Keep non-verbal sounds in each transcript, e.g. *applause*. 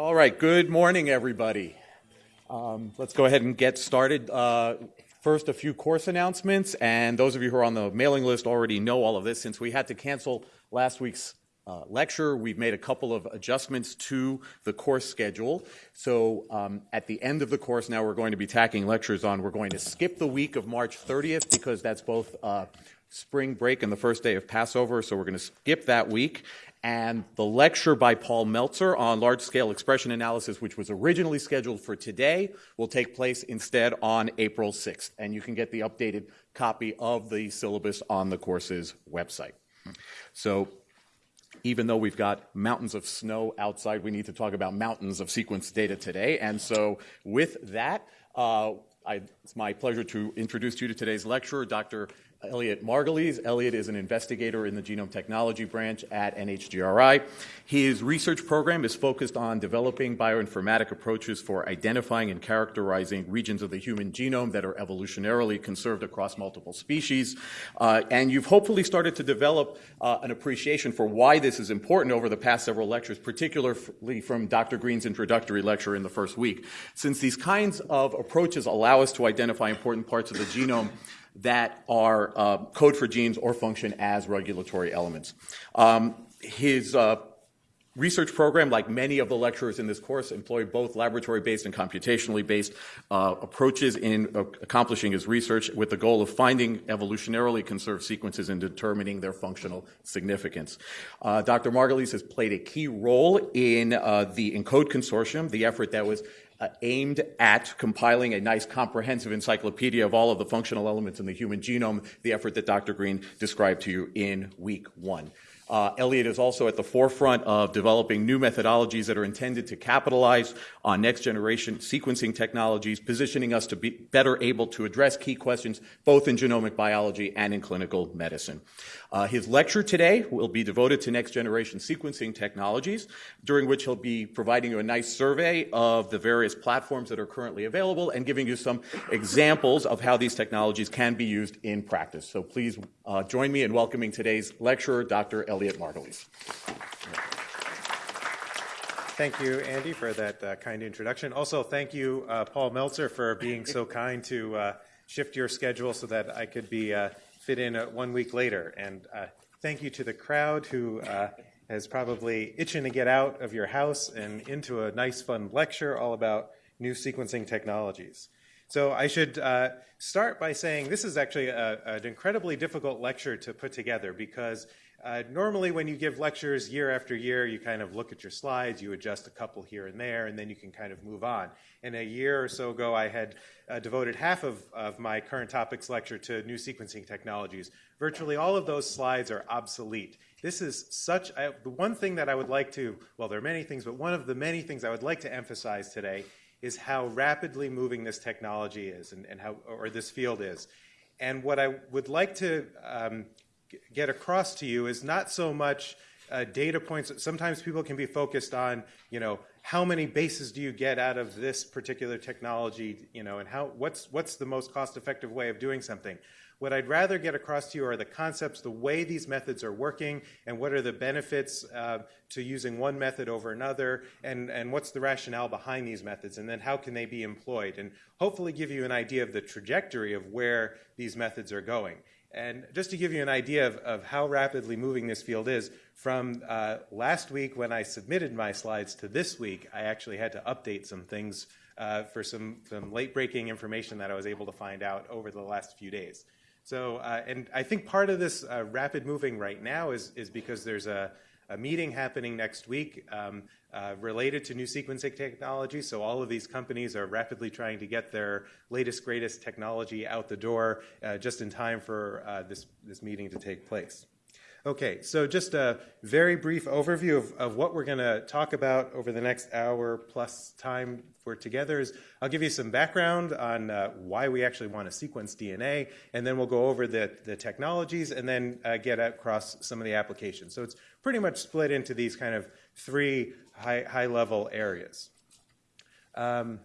All right, good morning, everybody. Um, let's go ahead and get started. Uh, first, a few course announcements, and those of you who are on the mailing list already know all of this. Since we had to cancel last week's uh, lecture, we've made a couple of adjustments to the course schedule. So um, at the end of the course, now we're going to be tacking lectures on. We're going to skip the week of March 30th because that's both uh, spring break and the first day of Passover, so we're going to skip that week. And the lecture by Paul Meltzer on large scale expression analysis, which was originally scheduled for today, will take place instead on April 6th. And you can get the updated copy of the syllabus on the course's website. So, even though we've got mountains of snow outside, we need to talk about mountains of sequence data today. And so, with that, uh, I, it's my pleasure to introduce you to today's lecturer, Dr. Elliott Margulies. Elliott is an investigator in the genome technology branch at NHGRI. His research program is focused on developing bioinformatic approaches for identifying and characterizing regions of the human genome that are evolutionarily conserved across multiple species. Uh, and you've hopefully started to develop uh, an appreciation for why this is important over the past several lectures, particularly from Dr. Green's introductory lecture in the first week. Since these kinds of approaches allow us to identify important parts of the genome that are uh, code for genes or function as regulatory elements. Um, his uh, research program, like many of the lecturers in this course, employ both laboratory-based and computationally based uh, approaches in uh, accomplishing his research with the goal of finding evolutionarily conserved sequences and determining their functional significance. Uh, Dr. Margulies has played a key role in uh, the ENCODE Consortium, the effort that was uh, aimed at compiling a nice comprehensive encyclopedia of all of the functional elements in the human genome, the effort that Dr. Green described to you in week one. Uh, Elliott is also at the forefront of developing new methodologies that are intended to capitalize on next generation sequencing technologies, positioning us to be better able to address key questions both in genomic biology and in clinical medicine. Uh, his lecture today will be devoted to next generation sequencing technologies, during which he'll be providing you a nice survey of the various platforms that are currently available and giving you some examples of how these technologies can be used in practice. So please uh, join me in welcoming today's lecturer, Dr. Elliott Margulies. Thank you, Andy, for that uh, kind introduction. Also, thank you, uh, Paul Meltzer, for being so kind to uh, shift your schedule so that I could be uh, fit in uh, one week later. And uh, thank you to the crowd who is probably itching to get out of your house and into a nice, fun lecture all about new sequencing technologies. So I should uh, start by saying this is actually a, an incredibly difficult lecture to put together because uh, normally, when you give lectures year after year, you kind of look at your slides, you adjust a couple here and there, and then you can kind of move on. And a year or so ago, I had uh, devoted half of, of my current topics lecture to new sequencing technologies. Virtually all of those slides are obsolete. This is such the one thing that I would like to, well, there are many things, but one of the many things I would like to emphasize today is how rapidly moving this technology is and, and how, or this field is. And what I would like to um, get across to you is not so much uh, data points. Sometimes people can be focused on, you know, how many bases do you get out of this particular technology, you know, and how what's what's the most cost-effective way of doing something. What I'd rather get across to you are the concepts, the way these methods are working, and what are the benefits uh, to using one method over another, and, and what's the rationale behind these methods, and then how can they be employed, and hopefully give you an idea of the trajectory of where these methods are going. And just to give you an idea of, of how rapidly moving this field is, from uh, last week when I submitted my slides to this week, I actually had to update some things uh, for some, some late breaking information that I was able to find out over the last few days. So, uh, and I think part of this uh, rapid moving right now is, is because there's a, a meeting happening next week um, related to new sequencing technology. So all of these companies are rapidly trying to get their latest, greatest technology out the door uh, just in time for uh, this, this meeting to take place. Okay, so just a very brief overview of, of what we're going to talk about over the next hour plus time we're together is I'll give you some background on uh, why we actually want to sequence DNA, and then we'll go over the, the technologies and then uh, get across some of the applications. So it's pretty much split into these kind of three high, high level areas. Um,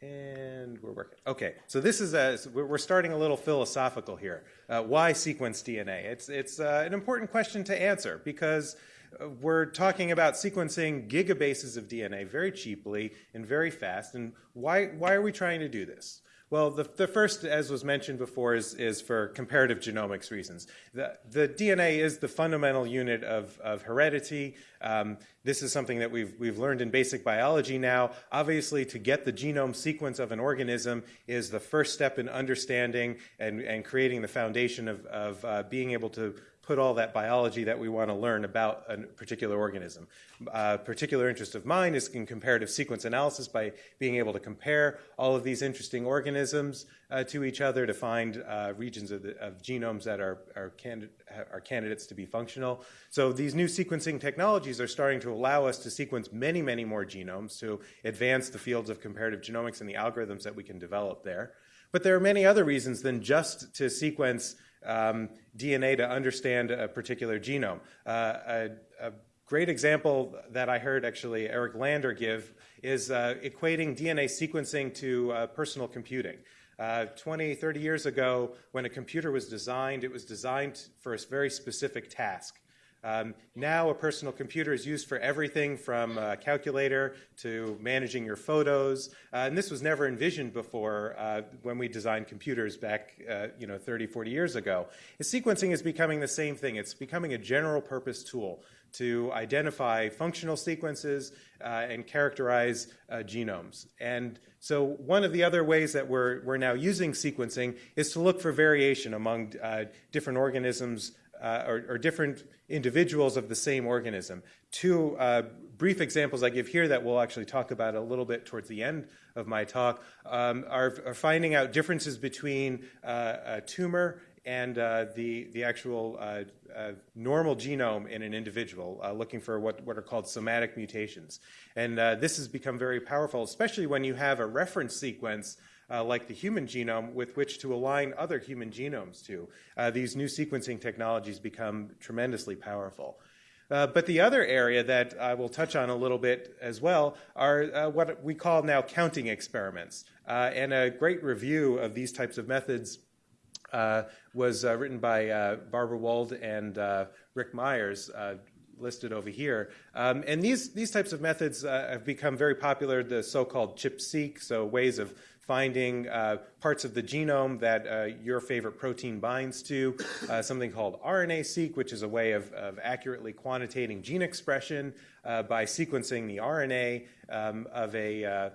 and we're working. Okay, so this is a, we're starting a little philosophical here. Uh, why sequence DNA? It's, it's uh, an important question to answer because uh, we're talking about sequencing gigabases of DNA very cheaply and very fast. And why, why are we trying to do this? Well, the, the first, as was mentioned before, is, is for comparative genomics reasons. The, the DNA is the fundamental unit of, of heredity. Um, this is something that we've, we've learned in basic biology now. Obviously, to get the genome sequence of an organism is the first step in understanding and, and creating the foundation of, of uh, being able to put all that biology that we want to learn about a particular organism. A particular interest of mine is in comparative sequence analysis by being able to compare all of these interesting organisms uh, to each other to find uh, regions of, the, of, genomes that are, are, candid are candidates to be functional. So these new sequencing technologies are starting to allow us to sequence many, many more genomes to advance the fields of comparative genomics and the algorithms that we can develop there. But there are many other reasons than just to sequence um, DNA to understand a particular genome. Uh, a, a, great example that I heard actually Eric Lander give is uh, equating DNA sequencing to uh, personal computing. Uh, 20, 30 years ago, when a computer was designed, it was designed for a very specific task. Um, now, a personal computer is used for everything from a calculator to managing your photos. Uh, and this was never envisioned before uh, when we designed computers back uh, you know, 30, 40 years ago. And sequencing is becoming the same thing. It's becoming a general purpose tool to identify functional sequences uh, and characterize uh, genomes. And so, one of the other ways that we're, we're now using sequencing is to look for variation among uh, different organisms uh, or, or, different individuals of the same organism. Two uh, brief examples I give here that we'll actually talk about a little bit towards the end of my talk um, are, are, finding out differences between uh, a tumor and uh, the, the actual uh, uh, normal genome in an individual, looking for what, what are called somatic mutations. And this has become very powerful, especially when you have a reference sequence uh, like the human genome with which to align other human genomes to. Uh, these new sequencing technologies become tremendously powerful. Uh, but the other area that I will touch on a little bit as well are uh, what we call now counting experiments. Uh, and a great review of these types of methods uh, was written by Barbara Wold and Rick Myers listed over here. Um, and these, these types of methods uh, have become very popular, the so-called ChIP-seq, so ways of finding uh, parts of the genome that uh, your favorite protein binds to, uh, something called RNA-seq, which is a way of, of accurately quantitating gene expression uh, by sequencing the RNA um, of, a, uh,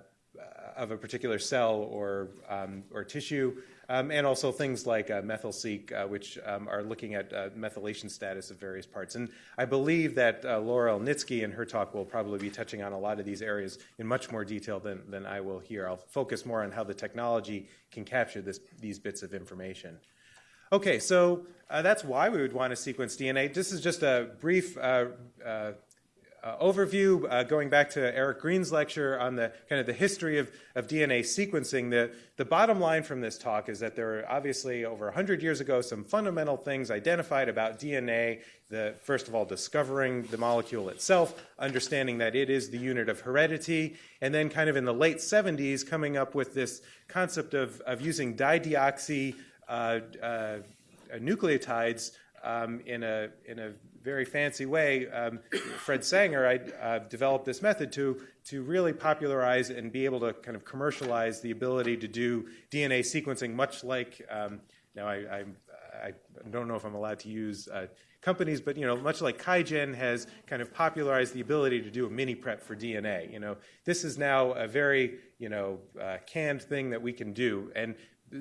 of a particular cell or, um, or tissue. Um, and also things like uh, Methyl-seq, uh, which um, are looking at uh, methylation status of various parts. And I believe that uh, Laura Elnitski in her talk will probably be touching on a lot of these areas in much more detail than, than I will here. I'll focus more on how the technology can capture this, these bits of information. Okay, so uh, that's why we would want to sequence DNA. This is just a brief uh, overview, uh, going back to Eric Green's lecture on the kind of the history of, of DNA sequencing, the, the bottom line from this talk is that there were obviously over 100 years ago some fundamental things identified about DNA. The, first of all, discovering the molecule itself, understanding that it is the unit of heredity, and then kind of in the late 70s coming up with this concept of, of using dideoxy uh, uh nucleotides um, in, a, in a very fancy way, um, Fred Sanger I, uh, developed this method to, to really popularize and be able to kind of commercialize the ability to do DNA sequencing, much like, um, now I, I, I, don't know if I'm allowed to use uh, companies, but you know, much like QIAGEN has kind of popularized the ability to do a mini prep for DNA. You know, this is now a very you know uh, canned thing that we can do, and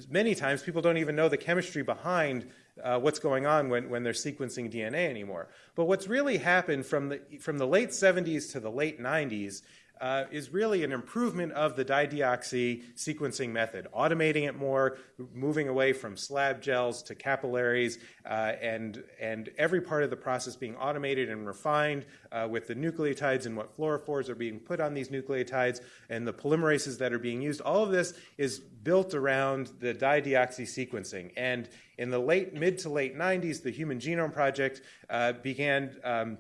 many times people don't even know the chemistry behind uh, what's going on when, when they're sequencing DNA anymore. But what's really happened from the, from the late 70s to the late 90s uh, is really an improvement of the dideoxy sequencing method, automating it more, moving away from slab gels to capillaries, uh, and, and every part of the process being automated and refined uh, with the nucleotides and what fluorophores are being put on these nucleotides and the polymerases that are being used. All of this is built around the dideoxy sequencing. And in the late, mid to late 90s, the Human Genome Project uh, began um,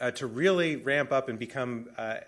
uh, to really ramp up and become uh,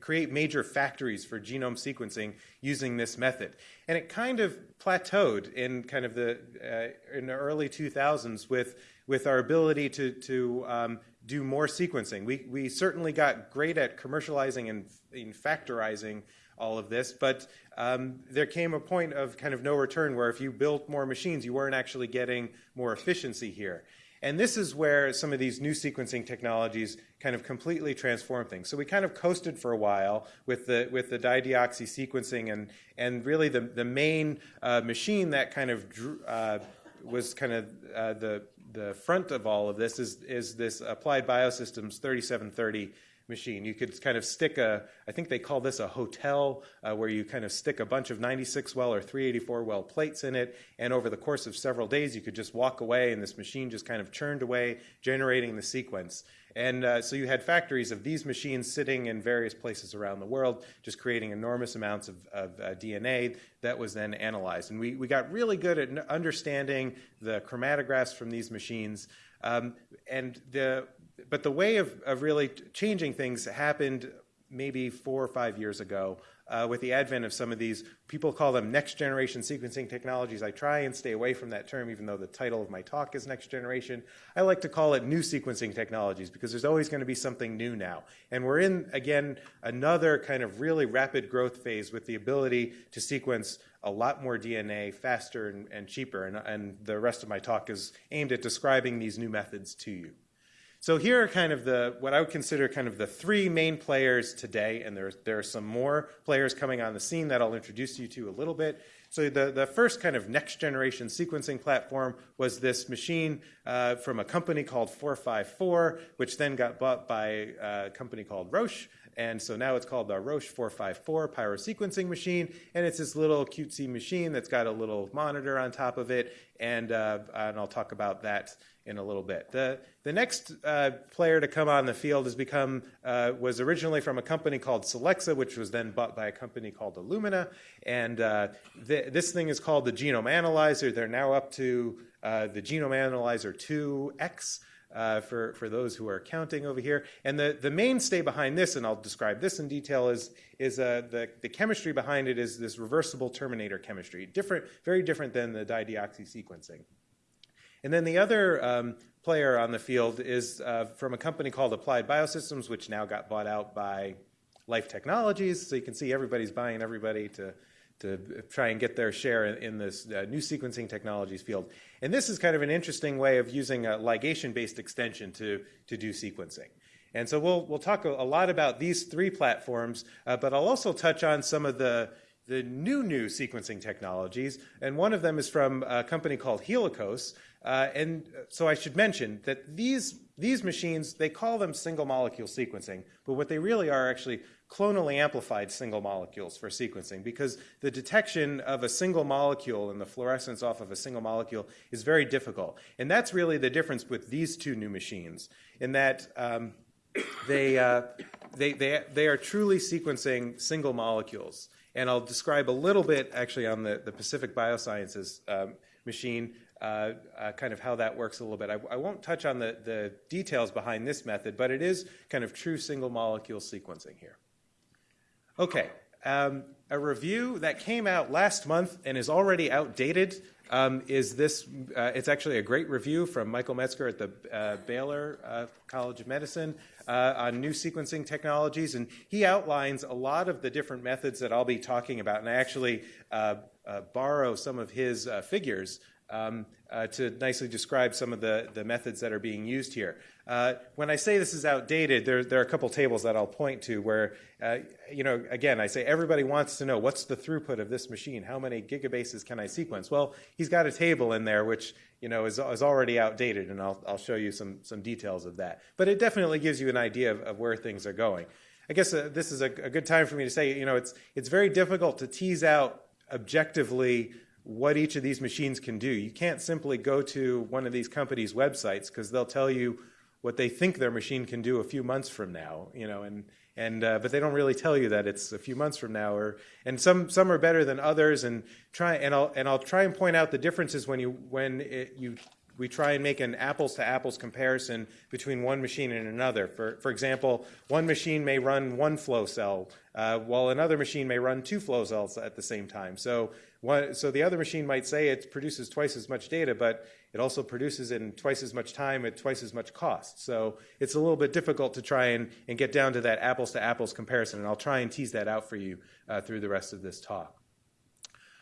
create major factories for genome sequencing using this method. And it kind of plateaued in kind of the uh, in the early 2000s with with our ability to to um, do more sequencing. We, we certainly got great at commercializing and, and factorizing all of this, but um, there came a point of kind of no return where if you built more machines, you weren't actually getting more efficiency here. And this is where some of these new sequencing technologies kind of completely transform things. So we kind of coasted for a while with the with the dideoxy sequencing, and and really the the main uh, machine that kind of drew, uh, was kind of uh, the the front of all of this is is this Applied Biosystems 3730 machine. You could kind of stick a, I think they call this a hotel, uh, where you kind of stick a bunch of 96 well or 384 well plates in it, and over the course of several days, you could just walk away, and this machine just kind of churned away, generating the sequence. And uh, so you had factories of these machines sitting in various places around the world, just creating enormous amounts of, of uh, DNA that was then analyzed. And we, we got really good at understanding the chromatographs from these machines. Um, and the, but the way of, of really changing things happened maybe four or five years ago uh, with the advent of some of these, people call them next generation sequencing technologies. I try and stay away from that term, even though the title of my talk is next generation. I like to call it new sequencing technologies because there's always going to be something new now. And we're in, again, another kind of really rapid growth phase with the ability to sequence a lot more DNA faster and, and cheaper. And, and the rest of my talk is aimed at describing these new methods to you. So here are kind of the what I would consider kind of the three main players today, and there, there are some more players coming on the scene that I'll introduce you to a little bit. So the, the first kind of next generation sequencing platform was this machine uh, from a company called 454, which then got bought by a company called Roche. And so now it's called the Roche 454 pyrosequencing machine. And it's this little cutesy machine that's got a little monitor on top of it. And, uh, and I'll talk about that in a little bit. The, the next uh, player to come on the field has become, uh, was originally from a company called Solexa, which was then bought by a company called Illumina. And uh, th this thing is called the Genome Analyzer. They're now up to uh, the Genome Analyzer 2X. Uh, for, for those who are counting over here. And the, the mainstay behind this, and I'll describe this in detail, is, is uh, the, the chemistry behind it is this reversible terminator chemistry. Different, very different than the dideoxy sequencing. And then the other um, player on the field is uh, from a company called Applied Biosystems, which now got bought out by Life Technologies. So you can see everybody's buying everybody to, to try and get their share in, in this uh, new sequencing technologies field. And this is kind of an interesting way of using a ligation-based extension to, to do sequencing. And so we'll, we'll talk a, lot about these three platforms, uh, but I'll also touch on some of the the new new sequencing technologies, and one of them is from a company called Helicos, uh, and so I should mention that these, these machines, they call them single molecule sequencing, but what they really are actually clonally amplified single molecules for sequencing because the detection of a single molecule and the fluorescence off of a single molecule is very difficult. And that's really the difference with these two new machines in that um, they, uh, they, they, they are truly sequencing single molecules. And I'll describe a little bit actually on the, the Pacific Biosciences um, machine uh, uh, kind of how that works a little bit. I, I won't touch on the, the details behind this method, but it is kind of true single molecule sequencing here. Okay, um, a review that came out last month and is already outdated um, is this. Uh, it's actually a great review from Michael Metzker at the uh, Baylor uh, College of Medicine uh, on new sequencing technologies, and he outlines a lot of the different methods that I'll be talking about. And I actually uh, uh, borrow some of his figures um, uh, to nicely describe some of the, the methods that are being used here. Uh, when I say this is outdated, there, there are a couple tables that I'll point to where, uh, you know, again, I say everybody wants to know what's the throughput of this machine? How many gigabases can I sequence? Well, he's got a table in there which, you know, is, is already outdated, and I'll, I'll show you some, some details of that. But it definitely gives you an idea of, of where things are going. I guess uh, this is a, a good time for me to say, you know, it's, it's very difficult to tease out objectively what each of these machines can do. You can't simply go to one of these companies' websites because they'll tell you what they think their machine can do a few months from now, you know, and and uh, but they don't really tell you that it's a few months from now, or and some some are better than others, and try and I'll and I'll try and point out the differences when you when it, you we try and make an apples to apples comparison between one machine and another. For, for example, one machine may run one flow cell, uh, while another machine may run two flow cells at the same time. So, one, so the other machine might say it produces twice as much data, but it also produces in twice as much time at twice as much cost. So it's a little bit difficult to try and, and get down to that apples to apples comparison, and I'll try and tease that out for you uh, through the rest of this talk.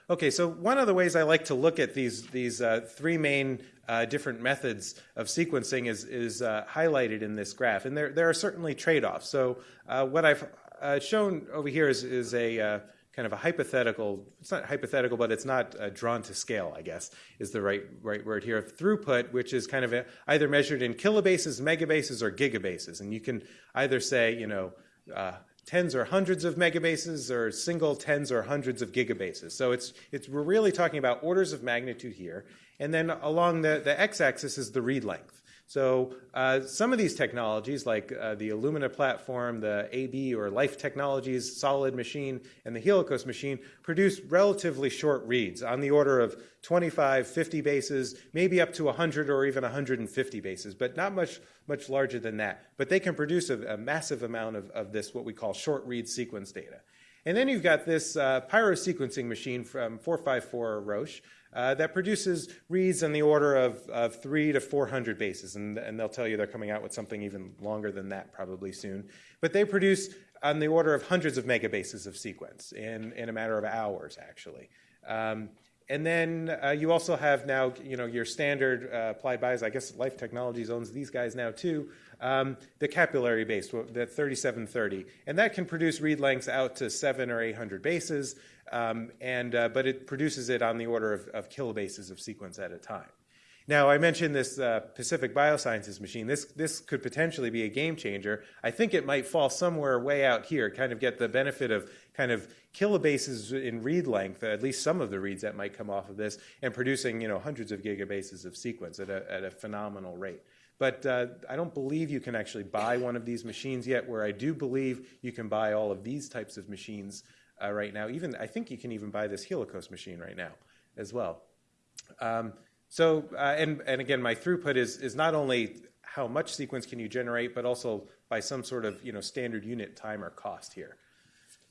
Okay, so one of the ways I like to look at these, these uh, three main uh, different methods of sequencing is, is uh, highlighted in this graph. And there, there are certainly trade offs. So, uh, what I've uh, shown over here is, is a kind of a hypothetical, it's not hypothetical, but it's not uh, drawn to scale, I guess, is the right, right word here, throughput, which is kind of a, either measured in kilobases, megabases, or gigabases. And you can either say, you know, uh, tens or hundreds of megabases or single tens or hundreds of gigabases. So it's, it's, we're really talking about orders of magnitude here. And then along the, the x-axis is the read length. So uh, some of these technologies, like uh, the Illumina platform, the AB or Life Technologies SOLiD machine, and the Helicos machine, produce relatively short reads on the order of 25, 50 bases, maybe up to 100 or even 150 bases, but not much, much larger than that. But they can produce a, a massive amount of, of this, what we call short read sequence data. And then you've got this uh, pyrosequencing machine from 454 Roche, uh, that produces reads in the order of, of three to 400 bases. And, and they'll tell you they're coming out with something even longer than that probably soon. But they produce on the order of hundreds of megabases of sequence in, in a matter of hours, actually. Um, and then uh, you also have now, you know, your standard uh, applied bias. I guess Life Technologies owns these guys now too. Um, the capillary base, the 3730, and that can produce read lengths out to seven or 800 bases. Um, and, uh, but it produces it on the order of, of, kilobases of sequence at a time. Now, I mentioned this uh, Pacific Biosciences machine. This, this could potentially be a game changer. I think it might fall somewhere way out here, kind of get the benefit of kind of kilobases in read length, at least some of the reads that might come off of this, and producing you know, hundreds of gigabases of sequence at a, at a phenomenal rate. But uh, I don't believe you can actually buy one of these machines yet, where I do believe you can buy all of these types of machines uh, right now. Even I think you can even buy this Helicos machine right now as well. Um, so uh, and and again, my throughput is is not only how much sequence can you generate, but also by some sort of you know standard unit time or cost here.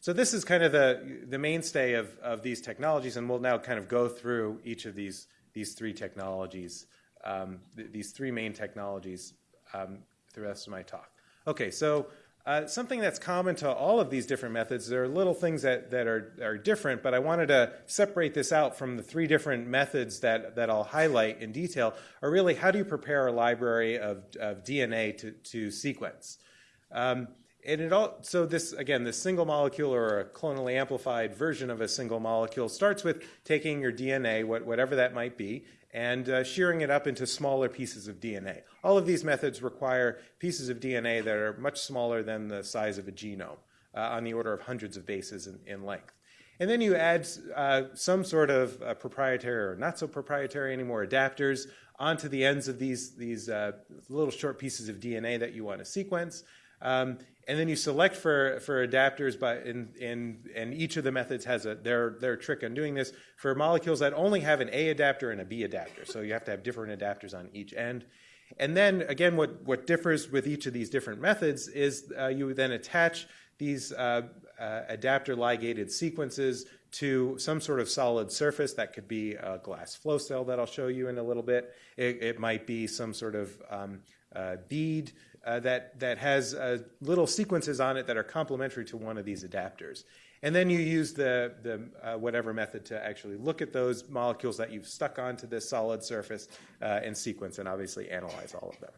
So this is kind of the the mainstay of of these technologies, and we'll now kind of go through each of these these three technologies, um, th- these three main technologies um, the rest of my talk. Okay, so uh, something that's common to all of these different methods, there are little things that, that are, are different, but I wanted to separate this out from the three different methods that, that I'll highlight in detail, are really how do you prepare a library of, of DNA to, to sequence? Um, and it all, so this, again, this single molecule or a clonally amplified version of a single molecule starts with taking your DNA, what, whatever that might be, and uh, shearing it up into smaller pieces of DNA. All of these methods require pieces of DNA that are much smaller than the size of a genome, uh, on the order of hundreds of bases in, in length. And then you add uh, some sort of uh, proprietary or not so proprietary anymore adapters onto the ends of these, these uh, little short pieces of DNA that you want to sequence. Um, and then you select for, for adapters, by, in, in, and each of the methods has a, their, their trick on doing this for molecules that only have an A adapter and a B adapter. So you have to have different adapters on each end. And then, again, what, what differs with each of these different methods is uh, you then attach these uh, uh, adapter ligated sequences to some sort of solid surface. That could be a glass flow cell that I'll show you in a little bit. It, it might be some sort of um, uh, bead uh, that, that has uh, little sequences on it that are complementary to one of these adapters. And then you use the, the uh, whatever method to actually look at those molecules that you've stuck onto this solid surface uh, and sequence and obviously analyze all of them.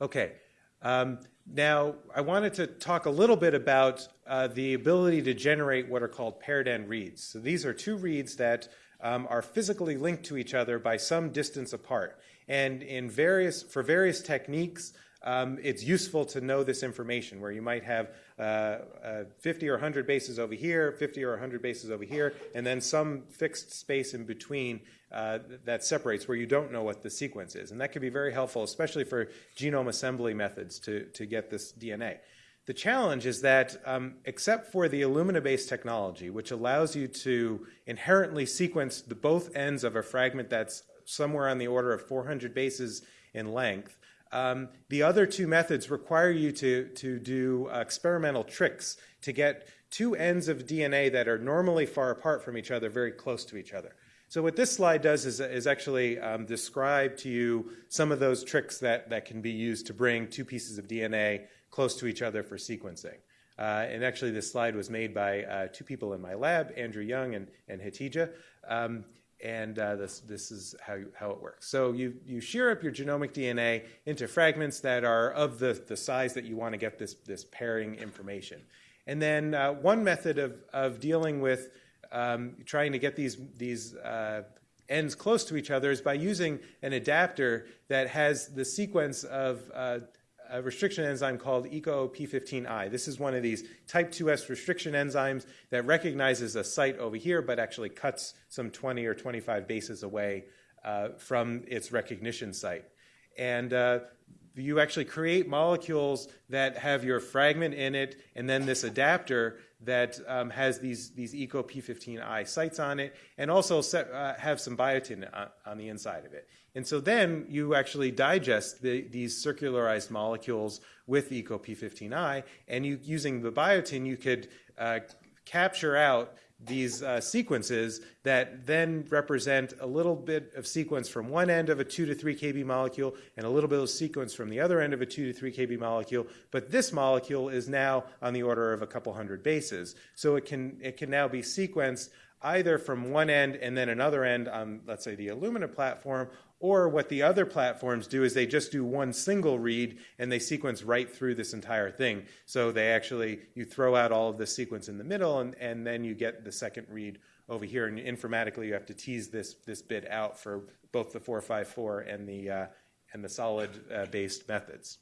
Okay, um, now I wanted to talk a little bit about uh, the ability to generate what are called paired end reads. So these are two reads that um, are physically linked to each other by some distance apart. And in various, for various techniques, um, it's useful to know this information where you might have uh, uh, 50 or 100 bases over here, 50 or 100 bases over here, and then some fixed space in between uh, that separates where you don't know what the sequence is. And that can be very helpful, especially for genome assembly methods to, to get this DNA. The challenge is that, um, except for the Illumina based technology, which allows you to inherently sequence the both ends of a fragment that's somewhere on the order of 400 bases in length. Um, the other two methods require you to, to do uh, experimental tricks to get two ends of DNA that are normally far apart from each other very close to each other. So what this slide does is, is actually um, describe to you some of those tricks that, that can be used to bring two pieces of DNA close to each other for sequencing. Uh, and actually, this slide was made by uh, two people in my lab, Andrew Young and, and Hatija. Um, and uh, this, this is how, you, how it works. So you, you shear up your genomic DNA into fragments that are of the, the size that you want to get this, this pairing information. And then uh, one method of, of dealing with um, trying to get these, these uh, ends close to each other is by using an adapter that has the sequence of uh, a restriction enzyme called EcoP15I. This is one of these type 2S restriction enzymes that recognizes a site over here but actually cuts some 20 or 25 bases away uh, from its recognition site. And uh, you actually create molecules that have your fragment in it and then this adapter that um, has these, these EcoP15I sites on it and also set, uh, have some biotin on, on, the inside of it. And so then you actually digest the, these circularized molecules with EcoP15I and you, using the biotin you could uh, capture out these uh, sequences that then represent a little bit of sequence from one end of a 2 to 3 kb molecule and a little bit of sequence from the other end of a 2 to 3 kb molecule. But this molecule is now on the order of a couple hundred bases. So it can, it can now be sequenced either from one end and then another end on, let's say, the Illumina platform, or what the other platforms do is they just do one single read and they sequence right through this entire thing. So they actually, you throw out all of the sequence in the middle and, and then you get the second read over here. And informatically, you have to tease this, this bit out for both the 454 and the, uh, and the SOLiD uh, based methods.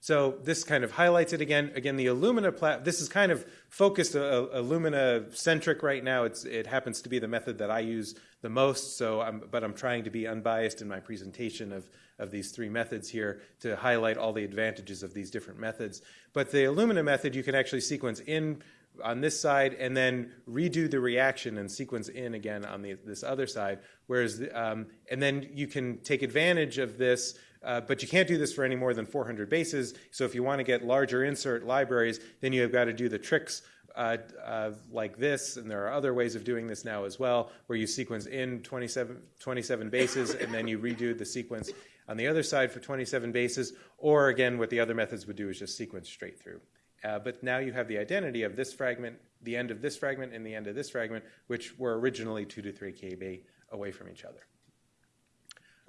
So this kind of highlights it again. Again, the Illumina plat. This is kind of focused uh, Illumina centric right now. It's, it happens to be the method that I use the most. So, I'm, but I'm trying to be unbiased in my presentation of of these three methods here to highlight all the advantages of these different methods. But the Illumina method, you can actually sequence in on this side and then redo the reaction and sequence in again on the, this other side. Whereas, um, and then you can take advantage of this uh, but you can't do this for any more than 400 bases. So if you want to get larger insert libraries, then you have got to do the tricks uh, uh, like this, and there are other ways of doing this now as well, where you sequence in 27, 27 bases and then you redo the sequence on the other side for 27 bases, or again, what the other methods would do is just sequence straight through. Uh, but now you have the identity of this fragment, the end of this fragment, and the end of this fragment, which were originally 2 to 3 kb away from each other.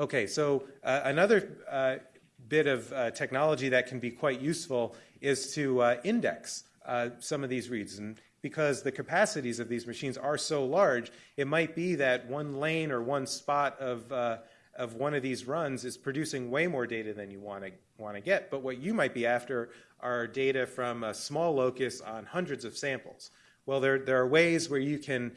Okay, so uh, another uh, bit of uh, technology that can be quite useful is to uh, index uh, some of these reads. And because the capacities of these machines are so large, it might be that one lane or one spot of, uh, of one of these runs is producing way more data than you want to want to get. But what you might be after are data from a small locus on hundreds of samples. Well, there, there are ways where you can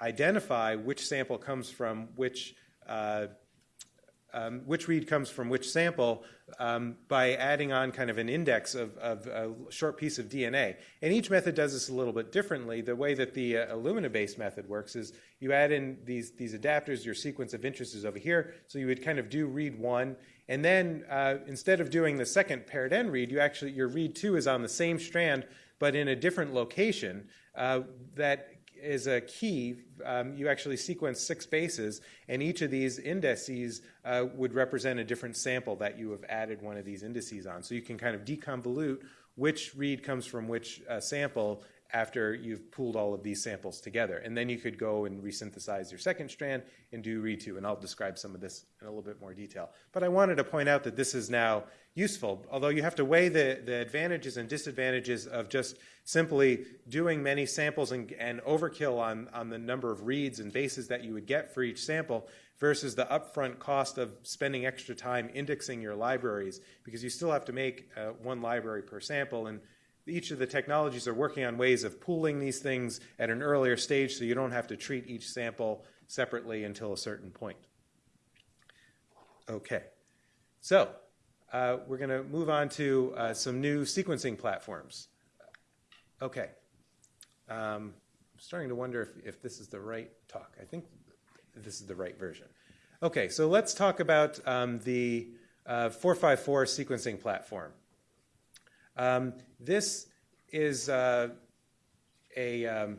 identify which sample comes from which um, which read comes from which sample um, by adding on kind of an index of, of, a short piece of DNA. And each method does this a little bit differently. The way that the uh, Illumina-based method works is you add in these, these adapters, your sequence of interest is over here, so you would kind of do read one, and then uh, instead of doing the second paired end read, you actually, your read two is on the same strand, but in a different location uh, that is a key. Um, you actually sequence six bases, and each of these indices uh, would represent a different sample that you have added one of these indices on. So you can kind of deconvolute which read comes from which uh, sample after you've pooled all of these samples together. And then you could go and resynthesize your second strand and do read two. And I'll describe some of this in a little bit more detail. But I wanted to point out that this is now useful, although you have to weigh the, the advantages and disadvantages of just simply doing many samples and, and overkill on, on the number of reads and bases that you would get for each sample versus the upfront cost of spending extra time indexing your libraries because you still have to make uh, one library per sample. And each of the technologies are working on ways of pooling these things at an earlier stage so you don't have to treat each sample separately until a certain point. Okay, so uh, we're going to move on to uh, some new sequencing platforms. Okay, um, I'm starting to wonder if, if this is the right talk. I think this is the right version. Okay, so let's talk about um, the uh, 454 sequencing platform. Um, this is uh, a, um,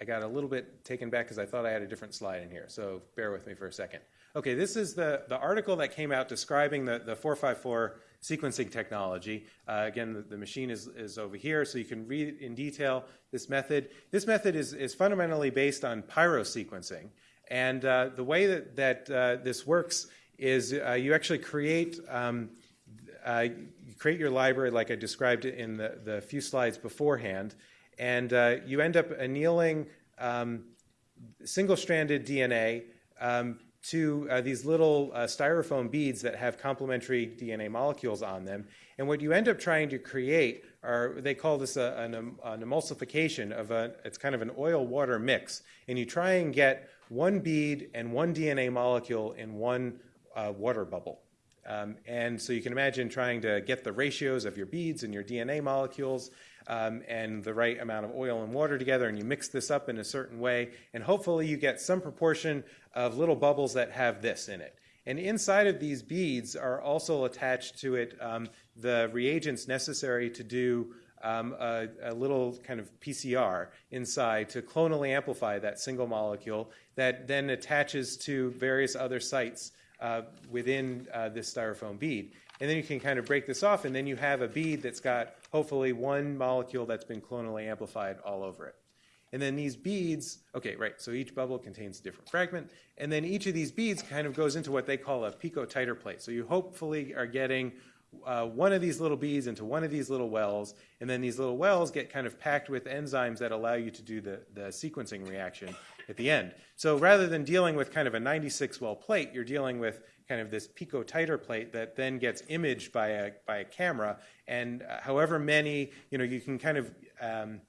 I got a little bit taken back because I thought I had a different slide in here, so bear with me for a second. Okay, this is the, the article that came out describing the, the 454 sequencing technology. Uh, again, the, the, machine is, is over here, so you can read in detail this method. This method is, is fundamentally based on pyrosequencing. And uh, the way that, that uh, this works is uh, you actually create um, uh, create your library like I described it in the, the few slides beforehand, and uh, you end up annealing um, single-stranded DNA um, to uh, these little uh, styrofoam beads that have complementary DNA molecules on them. And what you end up trying to create are, they call this a, an, an, emulsification of a, it's kind of an oil-water mix. And you try and get one bead and one DNA molecule in one uh, water bubble. Um, and so you can imagine trying to get the ratios of your beads and your DNA molecules um, and the right amount of oil and water together, and you mix this up in a certain way, and hopefully you get some proportion of little bubbles that have this in it. And inside of these beads are also attached to it um, the reagents necessary to do um, a, a, little kind of PCR inside to clonally amplify that single molecule that then attaches to various other sites uh, within uh, this styrofoam bead. And then you can kind of break this off, and then you have a bead that's got hopefully one molecule that's been clonally amplified all over it. And then these beads, okay, right, so each bubble contains a different fragment. And then each of these beads kind of goes into what they call a picotiter plate. So you hopefully are getting uh, one of these little beads into one of these little wells, and then these little wells get kind of packed with enzymes that allow you to do the, the sequencing reaction at the end. So rather than dealing with kind of a 96 well plate, you're dealing with kind of this pico picotiter plate that then gets imaged by a, by a camera. And uh, however many, you know, you can kind of um,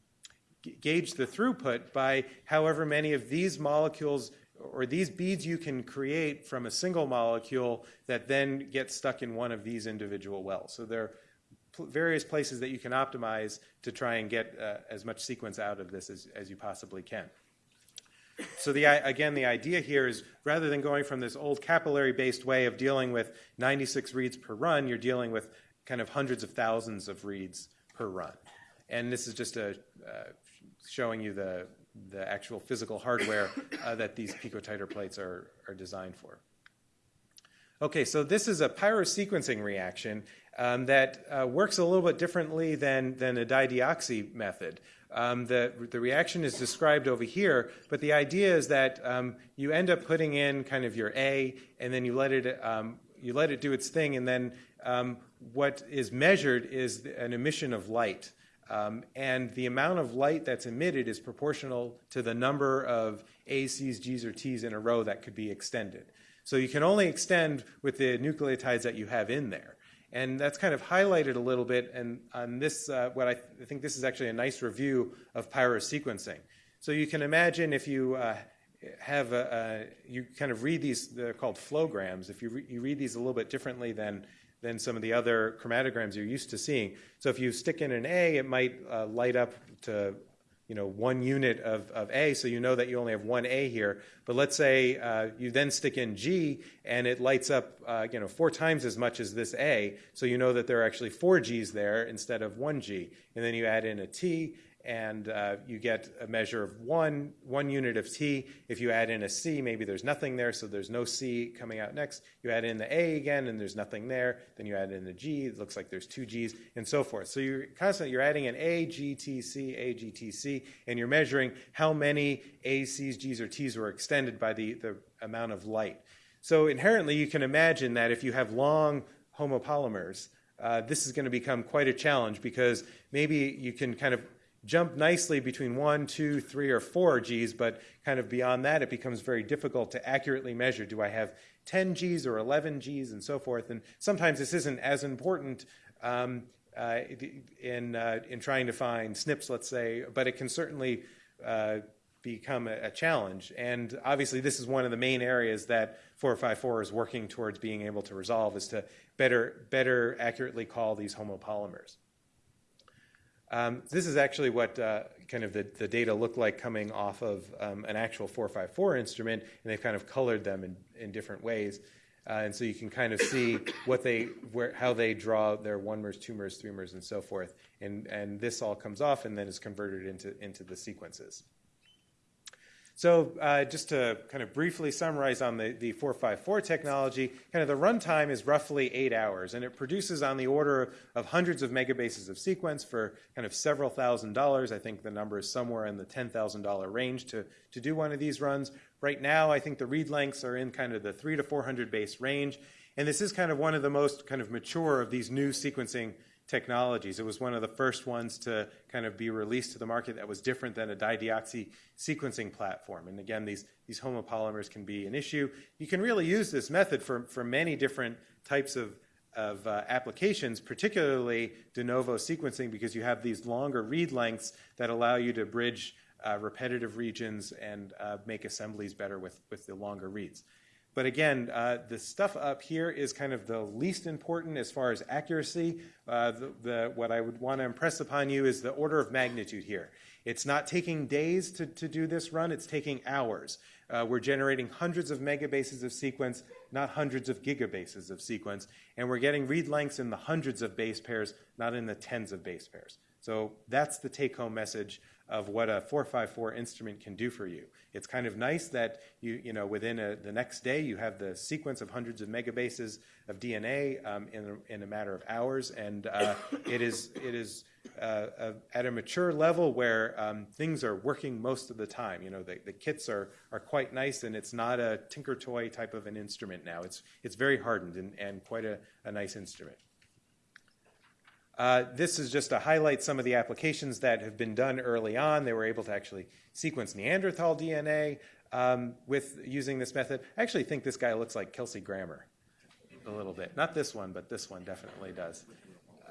gauge the throughput by however many of these molecules or these beads you can create from a single molecule that then gets stuck in one of these individual wells. So there are various places that you can optimize to try and get uh, as much sequence out of this as, as you possibly can. So the, again, the idea here is rather than going from this old capillary-based way of dealing with 96 reads per run, you're dealing with kind of hundreds of thousands of reads per run. And this is just a, uh, showing you the, the actual physical hardware uh, that these picotiter plates are, are designed for. Okay, so this is a pyrosequencing reaction um, that uh, works a little bit differently than, than a dideoxy method. Um, the, the reaction is described over here, but the idea is that um, you end up putting in kind of your A, and then you let it, um, you let it do its thing, and then um, what is measured is an emission of light. Um, and the amount of light that's emitted is proportional to the number of A's, C's, G's, or T's in a row that could be extended. So you can only extend with the nucleotides that you have in there. And that's kind of highlighted a little bit and on this, uh, what I, th- I, think this is actually a nice review of pyrosequencing. So you can imagine if you uh, have a, a, you kind of read these, they're called flowgrams. If you, re- you read these a little bit differently than, than some of the other chromatograms you're used to seeing. So if you stick in an A, it might uh, light up to you know, one unit of, of A, so you know that you only have one A here. But let's say uh, you then stick in G and it lights up, uh, you know, four times as much as this A, so you know that there are actually four Gs there instead of one G. And then you add in a T, and uh, you get a measure of one, one unit of T. If you add in a C, maybe there's nothing there, so there's no C coming out next. You add in the A again, and there's nothing there. Then you add in the G, it looks like there's two Gs, and so forth. So you're constantly, you're adding an A, G, T, C, A, G, T, C, and you're measuring how many A's, C's, G's, or T's were extended by the, the amount of light. So inherently, you can imagine that if you have long homopolymers, uh, this is going to become quite a challenge because maybe you can kind of jump nicely between one, two, three, or four Gs, but kind of beyond that, it becomes very difficult to accurately measure. Do I have 10 Gs or 11 Gs and so forth? And sometimes this isn't as important um, uh, in, uh, in trying to find SNPs, let's say, but it can certainly uh, become a, a, challenge. And obviously, this is one of the main areas that 454 is working towards being able to resolve is to better, better accurately call these homopolymers. Um, this is actually what uh, kind of the, the data look like coming off of um, an actual 454 instrument, and they've kind of colored them in, in different ways. Uh, and so you can kind of see what they, where, how they draw their one mers, two mers, three mers, and so forth. And, and this all comes off and then is converted into, into the sequences. So uh, just to kind of briefly summarize on the, the 454 technology, kind of the runtime is roughly eight hours, and it produces on the order of hundreds of megabases of sequence for kind of several thousand dollars. I think the number is somewhere in the $10,000 range to, to do one of these runs. Right now, I think the read lengths are in kind of the three to 400 base range, and this is kind of one of the most kind of mature of these new sequencing technologies. It was one of the first ones to kind of be released to the market that was different than a dideoxy sequencing platform. And again, these, these homopolymers can be an issue. You can really use this method for, for many different types of, of uh, applications, particularly de novo sequencing, because you have these longer read lengths that allow you to bridge uh, repetitive regions and uh, make assemblies better with, with the longer reads. But again, uh, the stuff up here is kind of the least important as far as accuracy. Uh, the, the, what I would want to impress upon you is the order of magnitude here. It's not taking days to, to do this run, it's taking hours. Uh, we're generating hundreds of megabases of sequence, not hundreds of gigabases of sequence. And we're getting read lengths in the hundreds of base pairs, not in the tens of base pairs. So that's the take home message of what a 454 instrument can do for you. It's kind of nice that you, you know, within a, the next day you have the sequence of hundreds of megabases of DNA um, in, a, in a matter of hours, and uh, *coughs* it is, it is uh, at a mature level where um, things are working most of the time. You know, the, the kits are, are quite nice, and it's not a tinker toy type of an instrument now. It's, it's very hardened and, and quite a, a nice instrument. Uh, this is just to highlight some of the applications that have been done early on. They were able to actually sequence Neanderthal DNA um, with using this method. I actually think this guy looks like Kelsey Grammer a little bit. Not this one, but this one definitely does.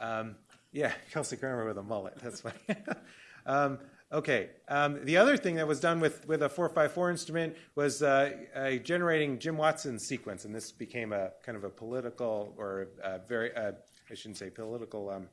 Um, yeah, *laughs* Kelsey Grammer with a mullet. That's funny. *laughs* um, okay. Um, the other thing that was done with, with a 454 instrument was uh, uh, generating Jim Watson's sequence, and this became a kind of a political or a very, uh, I shouldn't say political, um,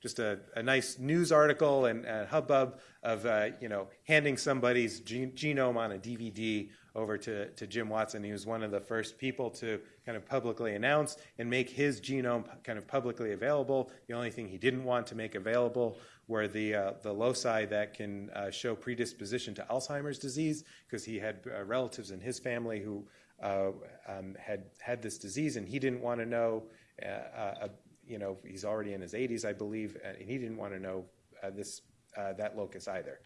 just a, a, nice news article and a hubbub of uh, you know handing somebody's gen- genome on a DVD over to, to Jim Watson. He was one of the first people to kind of publicly announce and make his genome kind of publicly available. The only thing he didn't want to make available were the uh, the loci that can uh, show predisposition to Alzheimer's disease, because he had uh, relatives in his family who uh, um, had had this disease, and he didn't want to know uh, you know, he's already in his 80s, I believe, and he didn't want to know uh, this uh, that locus either.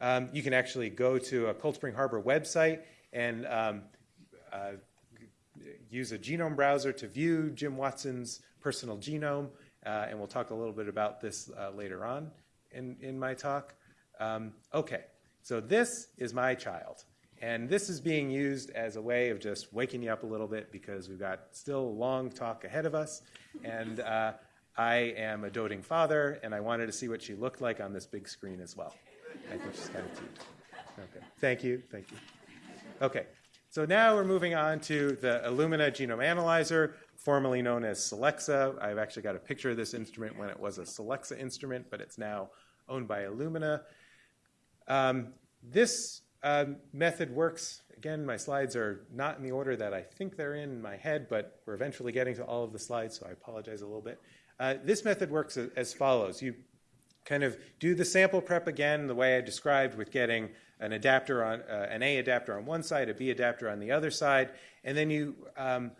Um, you can actually go to a Cold Spring Harbor website and um, uh, use a genome browser to view Jim Watson's personal genome, uh, and we'll talk a little bit about this uh, later on in, in my talk. Um, okay, so this is my child. And this is being used as a way of just waking you up a little bit because we've got still a long talk ahead of us. And uh, I am a doting father, and I wanted to see what she looked like on this big screen as well. I think she's kind of cute. Okay. Thank you. Thank you. Okay. So now we're moving on to the Illumina Genome Analyzer, formerly known as Solexa. I've actually got a picture of this instrument when it was a Solexa instrument, but it's now owned by Illumina. Um, this um, method works. Again, my slides are not in the order that I think they're in, in my head, but we're eventually getting to all of the slides, so I apologize a little bit. Uh, this method works as follows. You kind of do the sample prep again the way I described with getting an adapter on uh, an A adapter on one side, a B adapter on the other side, and then you um,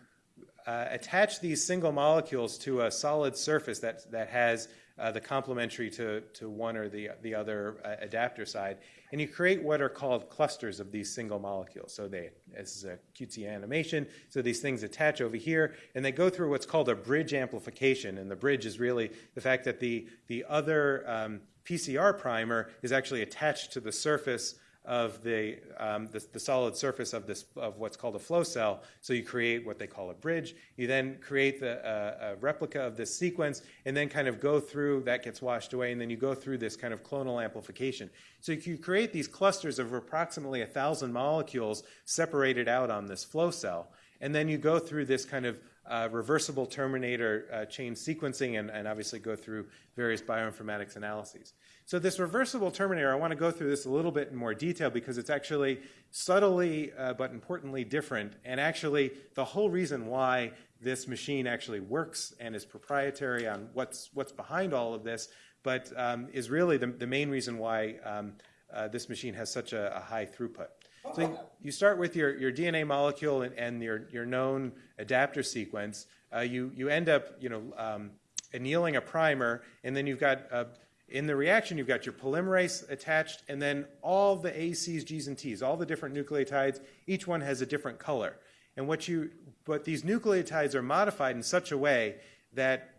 uh, attach these single molecules to a solid surface that, that has uh, the complementary to, to one or the, the other uh, adapter side. And you create what are called clusters of these single molecules. So they, this is a cutesy animation. So these things attach over here, and they go through what's called a bridge amplification. And the bridge is really the fact that the, the other um, PCR primer is actually attached to the surface of the, um, the, the, solid surface of, this, of what's called a flow cell. So you create what they call a bridge. You then create the, uh, a replica of this sequence and then kind of go through, that gets washed away, and then you go through this kind of clonal amplification. So you create these clusters of approximately 1,000 molecules separated out on this flow cell. And then you go through this kind of uh, reversible terminator uh, chain sequencing and, and obviously go through various bioinformatics analyses. So this reversible terminator, I want to go through this a little bit in more detail because it's actually subtly uh, but importantly different, and actually the whole reason why this machine actually works and is proprietary on what's what's behind all of this, but um, is really the, the main reason why um, uh, this machine has such a, a high throughput. So you start with your, your DNA molecule and, and your, your known adapter sequence. Uh, you, you end up, you know, um, annealing a primer, and then you've got, uh, in the reaction, you've got your polymerase attached, and then all the A's, G's, and T's, all the different nucleotides, each one has a different color. And what you, but these nucleotides are modified in such a way that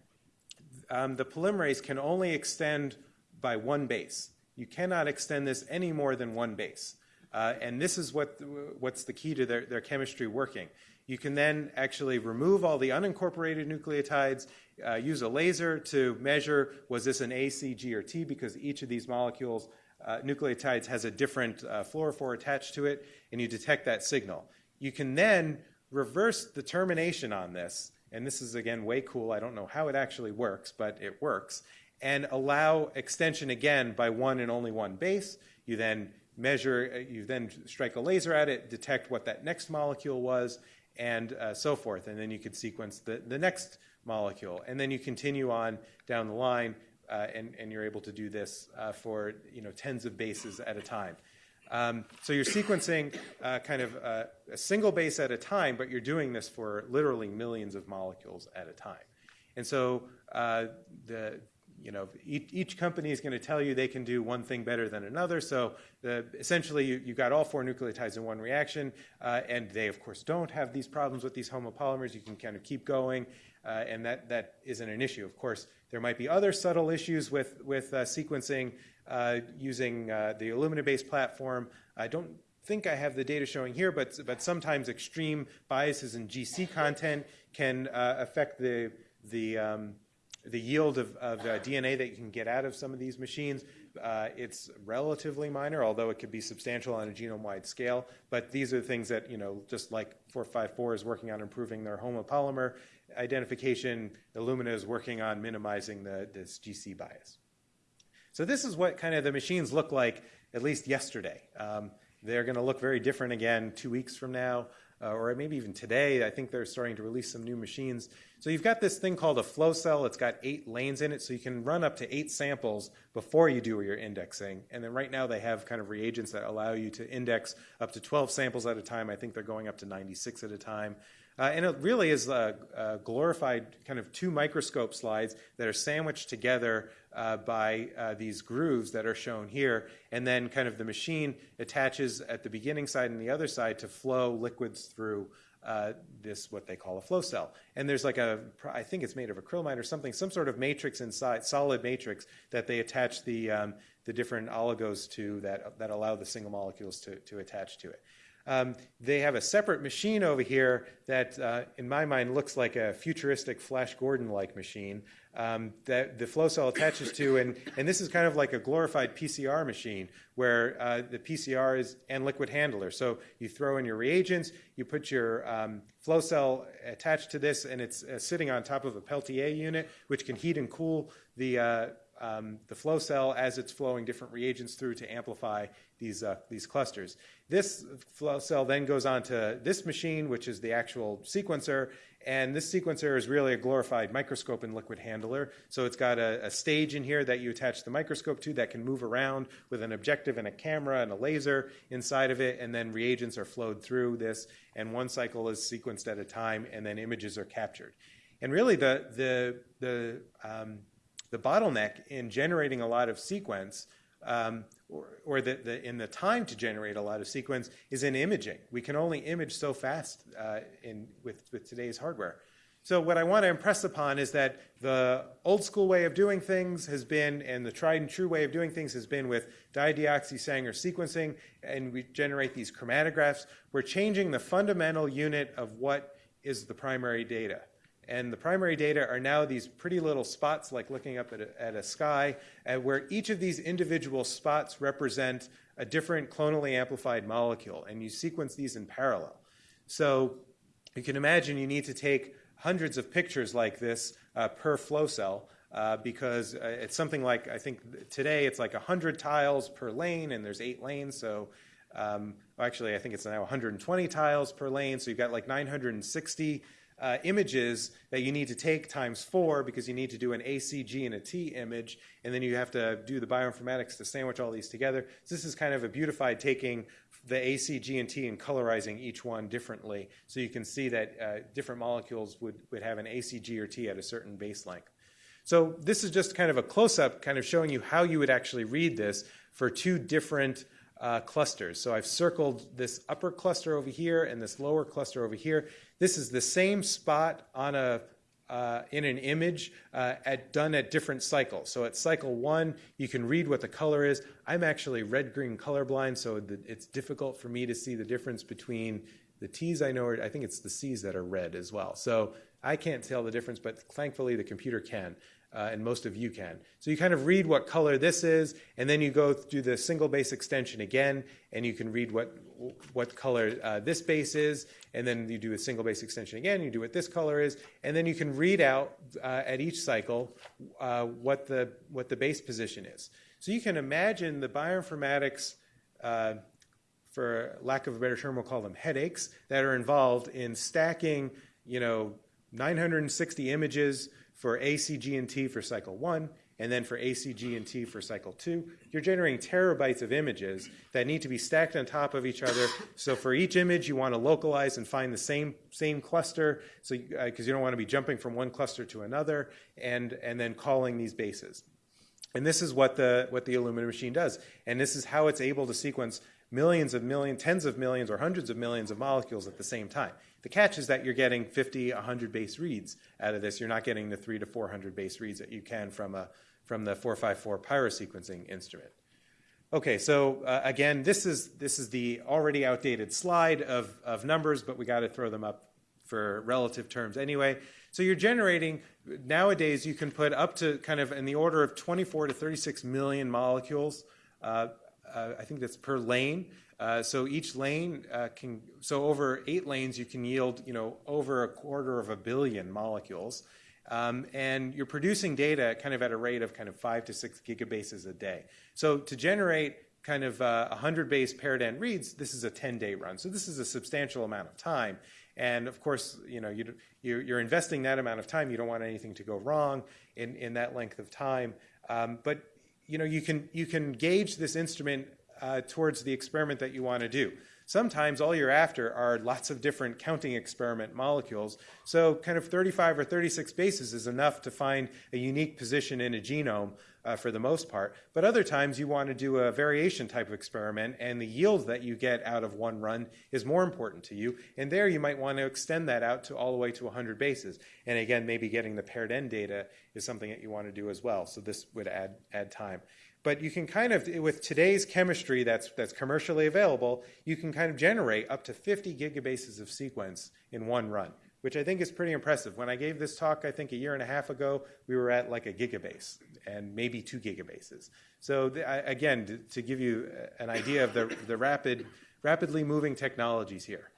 um, the polymerase can only extend by one base. You cannot extend this any more than one base. Uh, and this is what, what's the key to their, their chemistry working. You can then actually remove all the unincorporated nucleotides, uh, use a laser to measure was this an A, C, G, or T, because each of these molecules, uh, nucleotides, has a different uh, fluorophore attached to it, and you detect that signal. You can then reverse the termination on this, and this is again way cool. I don't know how it actually works, but it works, and allow extension again by one and only one base. You then measure, uh, you then strike a laser at it, detect what that next molecule was, and uh, so forth. And then you could sequence the, the next molecule. And then you continue on down the line, uh, and, and you're able to do this uh, for you know, tens of bases at a time. Um, so you're sequencing uh, kind of uh, a single base at a time, but you're doing this for literally millions of molecules at a time. And so the, you know, each, each company is going to tell you they can do one thing better than another. So the, essentially, you, you got all four nucleotides in one reaction, uh, and they, of course, don't have these problems with these homopolymers. You can kind of keep going, uh, and that, that isn't an issue. Of course, there might be other subtle issues with, with uh, sequencing uh, using uh, the Illumina-based platform. I don't think I have the data showing here, but, but sometimes extreme biases in GC content can uh, affect the, the um, the yield of, of uh, DNA that you can get out of some of these machines, uh, it's relatively minor, although it could be substantial on a genome-wide scale. But these are things that, you know, just like 454 is working on improving their homopolymer identification, Illumina is working on minimizing the, this GC bias. So this is what kind of the machines look like, at least yesterday. Um, they're going to look very different again two weeks from now uh, or maybe even today. I think they're starting to release some new machines. So you've got this thing called a flow cell. It's got eight lanes in it, so you can run up to eight samples before you do your indexing. And then right now they have kind of reagents that allow you to index up to 12 samples at a time. I think they're going up to 96 at a time. Uh, and it really is a, a, glorified kind of two microscope slides that are sandwiched together uh, by uh, these grooves that are shown here. And then kind of the machine attaches at the beginning side and the other side to flow liquids through uh, this, what they call a flow cell. And there's like a, I think it's made of acrylamide or something, some sort of matrix inside, solid matrix that they attach the, um, the different oligos to that, that allow the single molecules to, to attach to it. Um, they have a separate machine over here that, uh, in my mind, looks like a futuristic Flash Gordon-like machine um, that the flow cell attaches to, and, and this is kind of like a glorified PCR machine where uh, the PCR is and liquid handler. So you throw in your reagents, you put your um, flow cell attached to this, and it's uh, sitting on top of a Peltier unit, which can heat and cool the uh, um, the flow cell as it's flowing different reagents through to amplify these, uh, these clusters. This flow cell then goes on to this machine, which is the actual sequencer, and this sequencer is really a glorified microscope and liquid handler. So it's got a, a, stage in here that you attach the microscope to that can move around with an objective and a camera and a laser inside of it, and then reagents are flowed through this, and one cycle is sequenced at a time, and then images are captured. And really, the, the, the um, the bottleneck in generating a lot of sequence um, or, or the, the, in the time to generate a lot of sequence is in imaging. We can only image so fast uh, in, with, with today's hardware. So what I want to impress upon is that the old school way of doing things has been, and the tried and true way of doing things has been with dideoxy Sanger sequencing, and we generate these chromatographs. We're changing the fundamental unit of what is the primary data. And the primary data are now these pretty little spots, like looking up at a, at a sky, uh, where each of these individual spots represent a different clonally amplified molecule, and you sequence these in parallel. So you can imagine you need to take hundreds of pictures like this uh, per flow cell uh, because uh, it's something like, I think today it's like 100 tiles per lane and there's eight lanes. So um, actually, I think it's now 120 tiles per lane. So you've got like 960 uh, images that you need to take times four because you need to do an ACG and a T image, and then you have to do the bioinformatics to sandwich all these together. So this is kind of a beautified taking the ACG and T and colorizing each one differently, so you can see that uh, different molecules would, would have an ACG or T at a certain base length. So this is just kind of a close-up, kind of showing you how you would actually read this for two different uh, clusters. So I've circled this upper cluster over here and this lower cluster over here. This is the same spot on a uh, in an image uh, at, done at different cycles. So at cycle one, you can read what the color is. I'm actually red-green colorblind, so the, it's difficult for me to see the difference between the T's I know, I think it's the C's that are red as well. So I can't tell the difference, but thankfully the computer can uh, and most of you can. So you kind of read what color this is, and then you go through the single base extension again, and you can read what, what color uh, this base is, and then you do a single base extension again, you do what this color is, and then you can read out uh, at each cycle uh, what, the, what the base position is. So you can imagine the bioinformatics, uh, for lack of a better term, we'll call them headaches, that are involved in stacking, you know, 960 images for ACG and T for cycle one, and then for ACG and T for cycle two, you're generating terabytes of images that need to be stacked on top of each other. So for each image, you want to localize and find the same same cluster, so because uh, you don't want to be jumping from one cluster to another, and and then calling these bases. And this is what the what the Illumina machine does, and this is how it's able to sequence millions of millions, tens of millions, or hundreds of millions of molecules at the same time. The catch is that you're getting 50, 100 base reads out of this. You're not getting the three to 400 base reads that you can from, a, from the 454 pyrosequencing instrument. Okay, so uh, again, this is, this is the already outdated slide of, of numbers, but we got to throw them up for relative terms anyway. So you're generating, nowadays, you can put up to kind of in the order of 24 to 36 million molecules. Uh, uh, I think that's per lane. Uh, so each lane uh, can, so over eight lanes, you can yield, you know, over a quarter of a billion molecules. Um, and you're producing data kind of at a rate of kind of five to six gigabases a day. So to generate kind of uh, 100 base paired end reads, this is a 10 day run. So this is a substantial amount of time. And of course, you know, you, you're investing that amount of time. You don't want anything to go wrong in, in that length of time. Um, but you know, you can, you can gauge this instrument uh, towards the experiment that you want to do. Sometimes all you're after are lots of different counting experiment molecules. So kind of 35 or 36 bases is enough to find a unique position in a genome uh, for the most part. But other times you want to do a variation type of experiment and the yield that you get out of one run is more important to you. And there you might want to extend that out to all the way to 100 bases. And again, maybe getting the paired end data is something that you want to do as well. So this would add, add time. But you can kind of, with today's chemistry that's, that's commercially available, you can kind of generate up to 50 gigabases of sequence in one run, which I think is pretty impressive. When I gave this talk, I think a year and a half ago, we were at like a gigabase and maybe two gigabases. So the, I, again, to, to, give you an idea of the, the rapid, rapidly moving technologies here.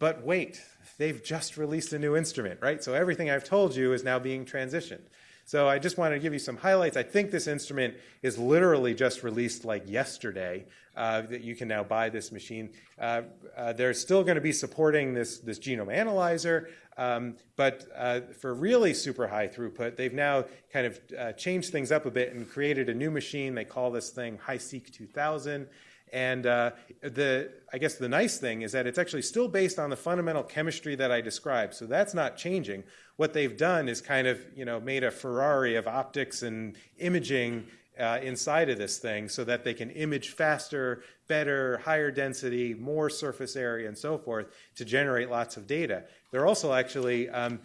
But wait, they've just released a new instrument, right? So everything I've told you is now being transitioned. So I just wanted to give you some highlights. I think this instrument is literally just released like yesterday uh, that you can now buy this machine. Uh, uh, they're still going to be supporting this, this genome analyzer, um, but uh, for really super high throughput, they've now kind of uh, changed things up a bit and created a new machine. They call this thing HiSeq 2000. And uh, the, I guess the nice thing is that it's actually still based on the fundamental chemistry that I described. So that's not changing. What they've done is kind of, you know, made a Ferrari of optics and imaging uh, inside of this thing so that they can image faster, better, higher density, more surface area, and so forth to generate lots of data. They're also actually um,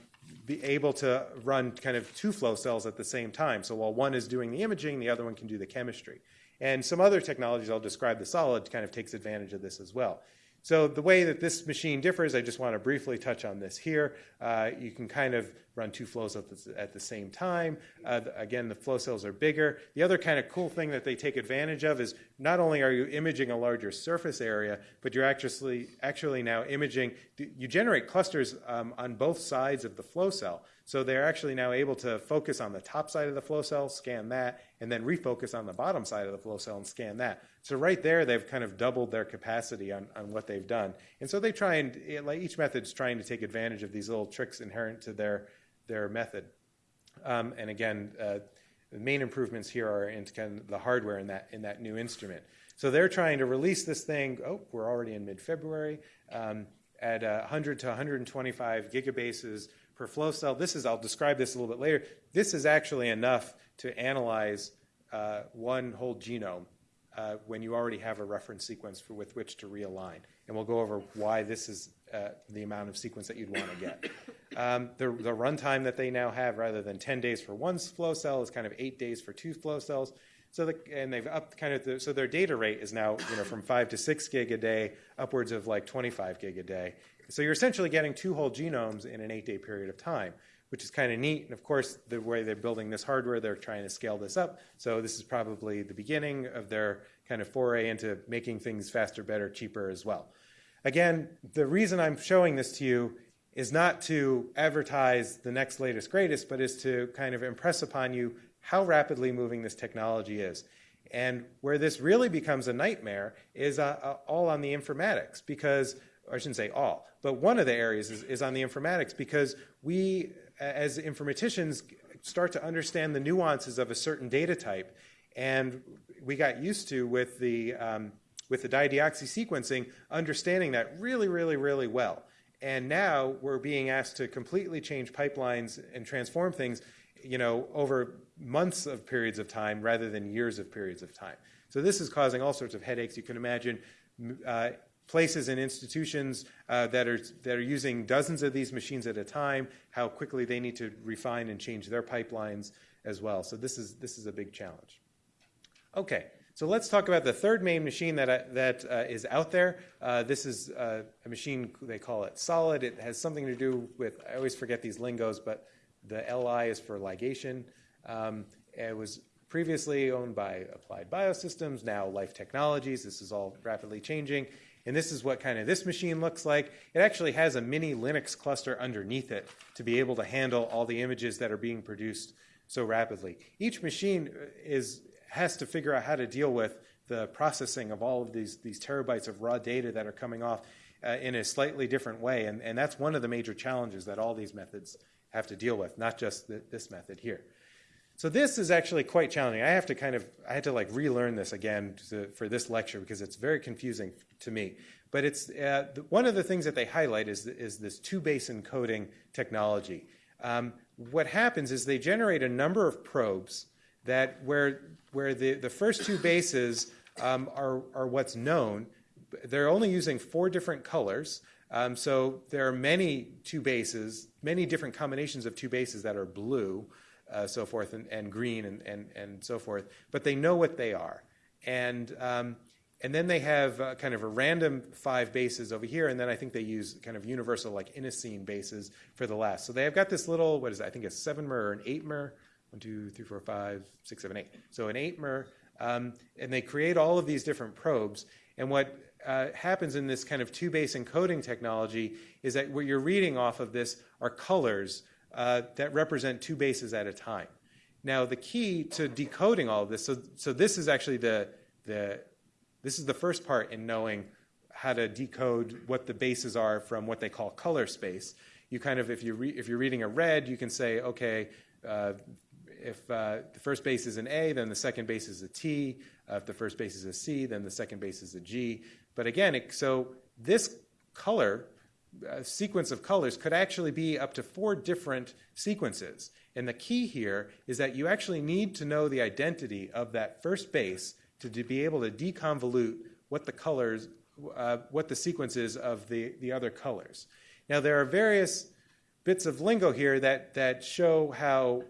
be able to run kind of two flow cells at the same time. So while one is doing the imaging, the other one can do the chemistry. And some other technologies I'll describe, the SOLiD kind of takes advantage of this as well. So the way that this machine differs, I just want to briefly touch on this here. Uh, you can kind of run two flow cells at the, same time. Uh, again, the flow cells are bigger. The other kind of cool thing that they take advantage of is not only are you imaging a larger surface area, but you're actually actually now imaging. You generate clusters um, on both sides of the flow cell. So they're actually now able to focus on the top side of the flow cell, scan that, and then refocus on the bottom side of the flow cell and scan that. So right there, they've kind of doubled their capacity on, on what they've done. And so they try and, like each method's trying to take advantage of these little tricks inherent to their, their method. Um, and again, uh, the main improvements here are in kind of the hardware in that, in that new instrument. So they're trying to release this thing, oh, we're already in mid-February, um, at uh, 100 to 125 gigabases per flow cell. This is, I'll describe this a little bit later. This is actually enough to analyze uh, one whole genome uh, when you already have a reference sequence for, with which to realign. And we'll go over why this is uh, the amount of sequence that you'd want to get. Um, the, the runtime that they now have, rather than 10 days for one flow cell, is kind of eight days for two flow cells. So the, and they've upped kind of the, so their data rate is now you know from five to six gig a day, upwards of like 25 gig a day. So you're essentially getting two whole genomes in an eight-day period of time, which is kind of neat. And of course, the way they're building this hardware, they're trying to scale this up. So this is probably the beginning of their kind of foray into making things faster, better, cheaper as well. Again, the reason I'm showing this to you is not to advertise the next latest greatest, but is to kind of impress upon you how rapidly moving this technology is. And where this really becomes a nightmare is uh, uh, all on the informatics, because, I shouldn't say all, but one of the areas is, is on the informatics, because we, as informaticians, start to understand the nuances of a certain data type. And we got used to with the, um, with the dideoxy sequencing, understanding that really, really, really well. And now we're being asked to completely change pipelines and transform things, you know, over months of periods of time rather than years of periods of time. So this is causing all sorts of headaches. You can imagine uh, places and institutions uh, that are that are using dozens of these machines at a time, how quickly they need to refine and change their pipelines as well. So this is this is a big challenge. Okay, so let's talk about the third main machine that, I, that uh, is out there. Uh, this is uh, a machine, they call it SOLiD. It has something to do with, I always forget these lingos, but the LI is for ligation. Um, it was previously owned by Applied Biosystems, now Life Technologies. This is all rapidly changing. And this is what kind of this machine looks like. It actually has a mini Linux cluster underneath it to be able to handle all the images that are being produced so rapidly. Each machine is has to figure out how to deal with the processing of all of these, these terabytes of raw data that are coming off uh, in a slightly different way. And, and that's one of the major challenges that all these methods have to deal with, not just th- this method here. So this is actually quite challenging. I have to kind of, I had to like relearn this again to, for this lecture because it's very confusing to me. But it's uh, one of the things that they highlight is, is this two-base encoding technology. Um, what happens is they generate a number of probes that where where the, the first two bases um, are, are what's known. They're only using four different colors. Um, so there are many two bases, many different combinations of two bases that are blue, uh, so forth, and, and green, and, and, and so forth. But they know what they are. And, um, and then they have uh, kind of a random five bases over here, and then I think they use kind of universal, like inosine bases for the last. So they have got this little, what is it? I think a seven mer or an eight mer one, two, three, four, five, six, seven, eight. So an eight mer, um, and they create all of these different probes. And what uh, happens in this kind of two-base encoding technology is that what you're reading off of this are colors uh, that represent two bases at a time. Now, the key to decoding all of this, so, so this is actually the, the, this is the first part in knowing how to decode what the bases are from what they call color space. You kind of, if, you re, if you're reading a red, you can say, okay, uh, if uh, the first base is an A, then the second base is a T. Uh, if the first base is a C, then the second base is a G. But again, it, so this color uh, sequence of colors could actually be up to four different sequences. And the key here is that you actually need to know the identity of that first base to, be able to deconvolute what the colors, uh, what the sequence is of the, the other colors. Now, there are various bits of lingo here that, that show how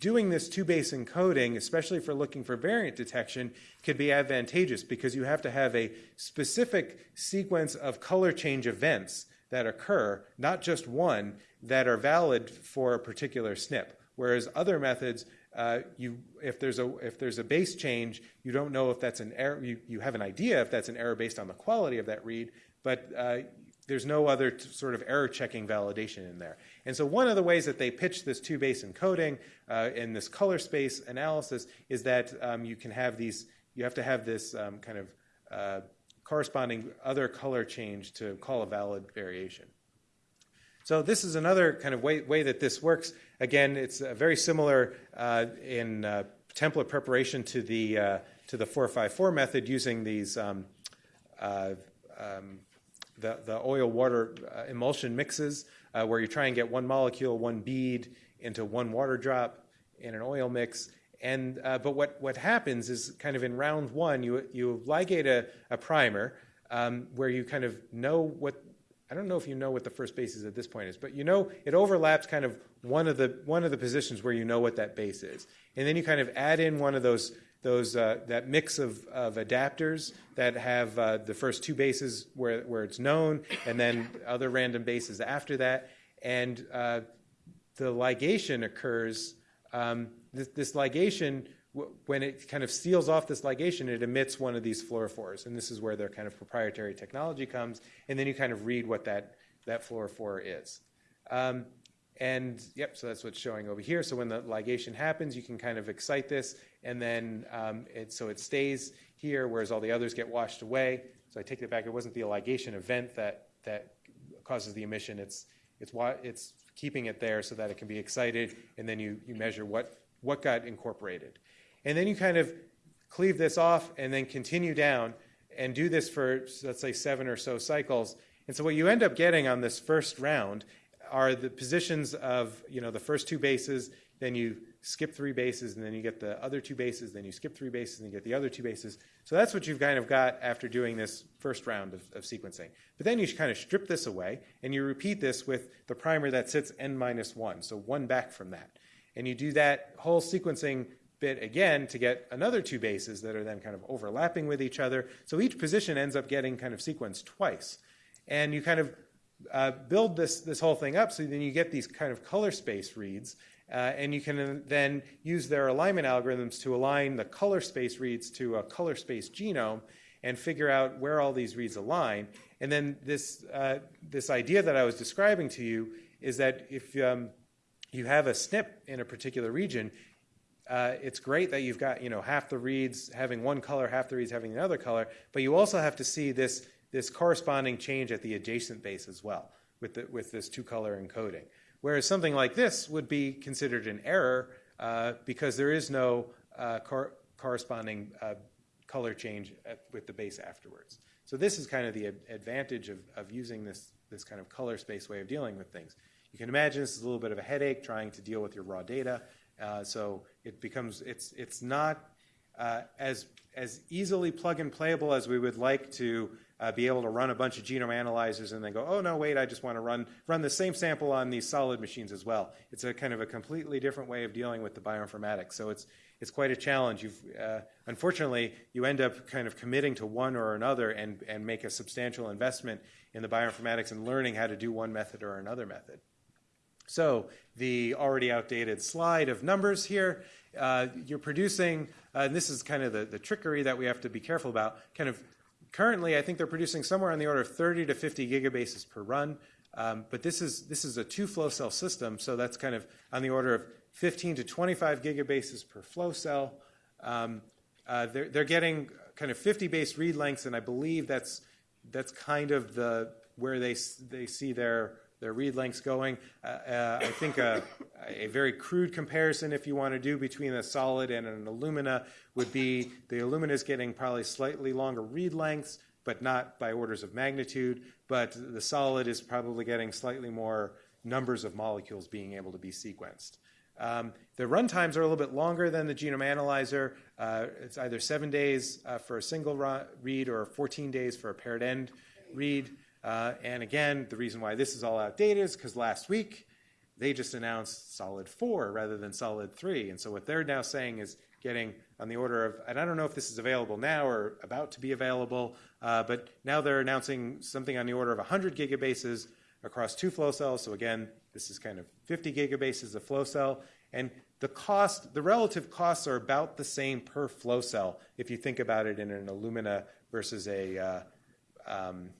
doing this two-base encoding, especially for looking for variant detection, could be advantageous because you have to have a specific sequence of color change events that occur, not just one, that are valid for a particular SNP. Whereas other methods, uh, you, if, there's a, if there's a base change, you don't know if that's an error, you, you have an idea if that's an error based on the quality of that read, but uh, there's no other sort of error checking validation in there. And so one of the ways that they pitch this two base encoding uh, in this color space analysis is that um, you can have these, you have to have this um, kind of uh, corresponding other color change to call a valid variation. So this is another kind of way, way that this works. Again, it's uh, very similar uh, in uh, template preparation to the uh, to the 454 method using these um, uh, um, the, the oil water uh, emulsion mixes where you try and get one molecule, one bead into one water drop in an oil mix. And but what what happens is kind of in round one, you you ligate a, a primer um, where you kind of know what I don't know if you know what the first base is at this point is, but you know it overlaps kind of one of the one of the positions where you know what that base is, and then you kind of add in one of those those uh, that mix of, of adapters that have uh, the first two bases where where it's known, and then other random bases after that, and uh, the ligation occurs. Um, this, this ligation when it kind of seals off this ligation, it emits one of these fluorophores. And this is where their kind of proprietary technology comes. And then you kind of read what that, that fluorophore is. Um, and yep, so that's what's showing over here. So when the ligation happens, you can kind of excite this, and then um, it, so it stays here, whereas all the others get washed away. So I take it back. It wasn't the ligation event that that causes the emission. It's it's it's keeping it there so that it can be excited, and then you you measure what what got incorporated. And then you kind of cleave this off and then continue down and do this for, let's say, seven or so cycles. And so what you end up getting on this first round are the positions of, you know, the first two bases, then you skip three bases, and then you get the other two bases, then you skip three bases, and you get the other two bases. So that's what you've kind of got after doing this first round of, of sequencing. But then you kind of strip this away, and you repeat this with the primer that sits n minus one, so one back from that. And you do that whole sequencing bit again to get another two bases that are then kind of overlapping with each other. So each position ends up getting kind of sequenced twice. And you kind of uh, build this, this whole thing up so then you get these kind of color space reads. Uh, and you can then use their alignment algorithms to align the color space reads to a color space genome and figure out where all these reads align. And then this, uh, this idea that I was describing to you is that if um, you have a SNP in a particular region, uh, it's great that you've got you know half the reads having one color, half the reads having another color, but you also have to see this this corresponding change at the adjacent base as well with the, with this two color encoding. Whereas something like this would be considered an error uh, because there is no uh, cor- corresponding uh, color change at, with the base afterwards. So this is kind of the advantage of, of using this this kind of color space way of dealing with things. You can imagine this is a little bit of a headache trying to deal with your raw data. Uh, so it becomes it's it's not uh, as as easily plug and playable as we would like to uh, be able to run a bunch of genome analyzers and then go, oh no, wait, I just want to run run the same sample on these SOLiD machines as well. It's a kind of a completely different way of dealing with the bioinformatics. So it's it's quite a challenge. You've uh, unfortunately you end up kind of committing to one or another and and make a substantial investment in the bioinformatics and learning how to do one method or another method. So the already outdated slide of numbers here, uh, you're producing, uh, and this is kind of the, the trickery that we have to be careful about, kind of currently I think they're producing somewhere on the order of 30 to 50 gigabases per run. Um, but this is this is a two flow cell system, so that's kind of on the order of 15 to 25 gigabases per flow cell. Um, uh, they're, they're getting kind of 50 base read lengths, and I believe that's that's kind of the where they they see their their read lengths going. Uh, uh, I think a, a, very crude comparison, if you want to do between a SOLiD and an Illumina, would be the Illumina is getting probably slightly longer read lengths, but not by orders of magnitude. But the SOLiD is probably getting slightly more numbers of molecules being able to be sequenced. Um, the run times are a little bit longer than the genome analyzer. Uh, it's either seven days uh, for a single read or 14 days for a paired end read. Uh, and again, the reason why this is all outdated is because last week they just announced SOLiD 4 rather than SOLiD 3. And so what they're now saying is getting on the order of, and I don't know if this is available now or about to be available, uh, but now they're announcing something on the order of 100 gigabases across two flow cells. So again, this is kind of 50 gigabases of flow cell. And the cost, the relative costs are about the same per flow cell if you think about it in an Illumina versus a, uh, um,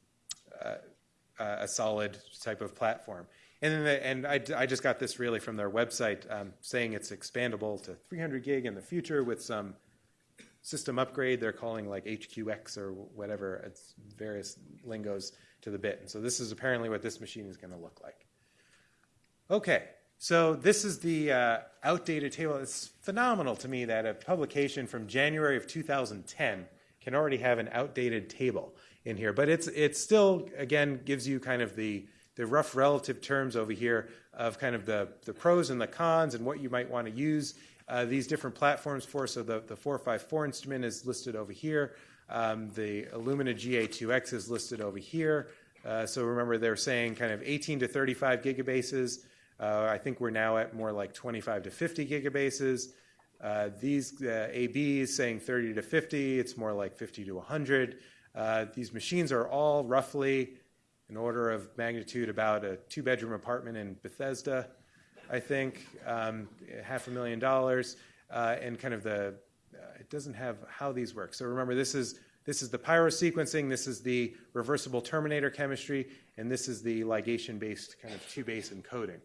a SOLiD type of platform. And then the, and I, I just got this really from their website um, saying it's expandable to 300 gig in the future with some system upgrade they're calling like HQX or whatever. It's various lingos to the bit. And so this is apparently what this machine is going to look like. Okay, so this is the uh, outdated table. It's phenomenal to me that a publication from January of 2010 can already have an outdated table in here. But it's it still again gives you kind of the the rough relative terms over here of kind of the, the pros and the cons and what you might want to use uh, these different platforms for. So the, the 454 instrument is listed over here. Um, the Illumina GA2X is listed over here. Uh, so remember, they're saying kind of 18 to 35 gigabases. Uh, I think we're now at more like 25 to 50 gigabases. Uh, these uh, ABs saying 30 to 50. It's more like 50 to 100. Uh, these machines are all roughly an order of magnitude about a two-bedroom apartment in Bethesda, I think, um, half a million dollars, uh, and kind of the it doesn't have how these work. So remember, this is this is the pyrosequencing, this is the reversible terminator chemistry, and this is the ligation-based kind of two-base encoding.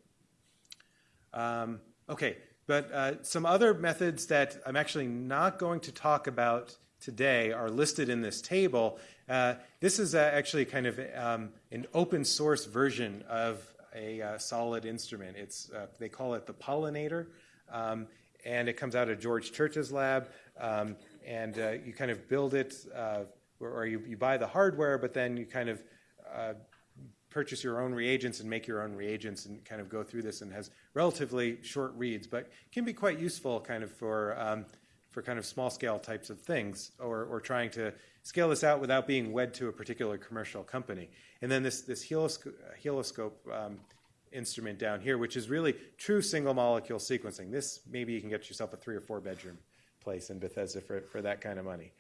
Um, okay, but uh, some other methods that I'm actually not going to talk about today are listed in this table. Uh, this is uh, actually kind of um, an open source version of a uh, SOLiD instrument. It's, uh, they call it the Polonator, um, and it comes out of George Church's lab. Um, and uh, you kind of build it, uh, or, you, you, buy the hardware, but then you kind of purchase your own reagents and make your own reagents and kind of go through this and has relatively short reads, but can be quite useful kind of for um, for kind of small scale types of things or, or trying to scale this out without being wed to a particular commercial company. And then this, this HeliScope um, instrument down here, which is really true single molecule sequencing. This, maybe you can get yourself a three or four bedroom place in Bethesda for, for that kind of money.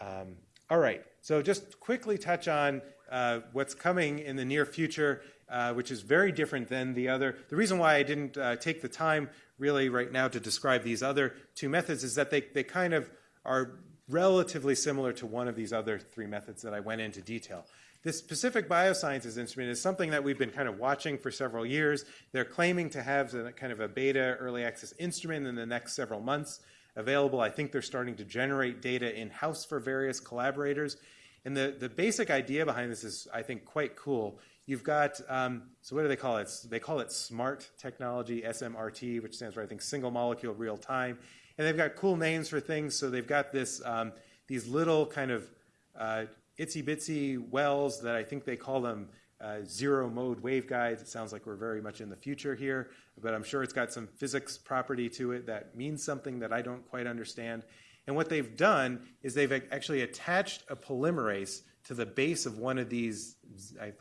Um, all right, so just quickly touch on uh, what's coming in the near future, uh, which is very different than the other. The reason why I didn't uh, take the time really right now to describe these other two methods is that they, they kind of are relatively similar to one of these other three methods that I went into detail. This Pacific Biosciences instrument is something that we've been kind of watching for several years. They're claiming to have a, kind of a beta early access instrument in the next several months available. I think they're starting to generate data in house for various collaborators. And the, the basic idea behind this is, I think, quite cool. You've got, um, so what do they call it? They call it SMART technology, SMRT, which stands for, I think, single molecule real time. And they've got cool names for things. So they've got this, um, these little kind of uh, itsy bitsy wells that I think they call them uh, zero mode waveguides. It sounds like we're very much in the future here, but I'm sure it's got some physics property to it that means something that I don't quite understand. And what they've done is they've actually attached a polymerase to the base of one of these,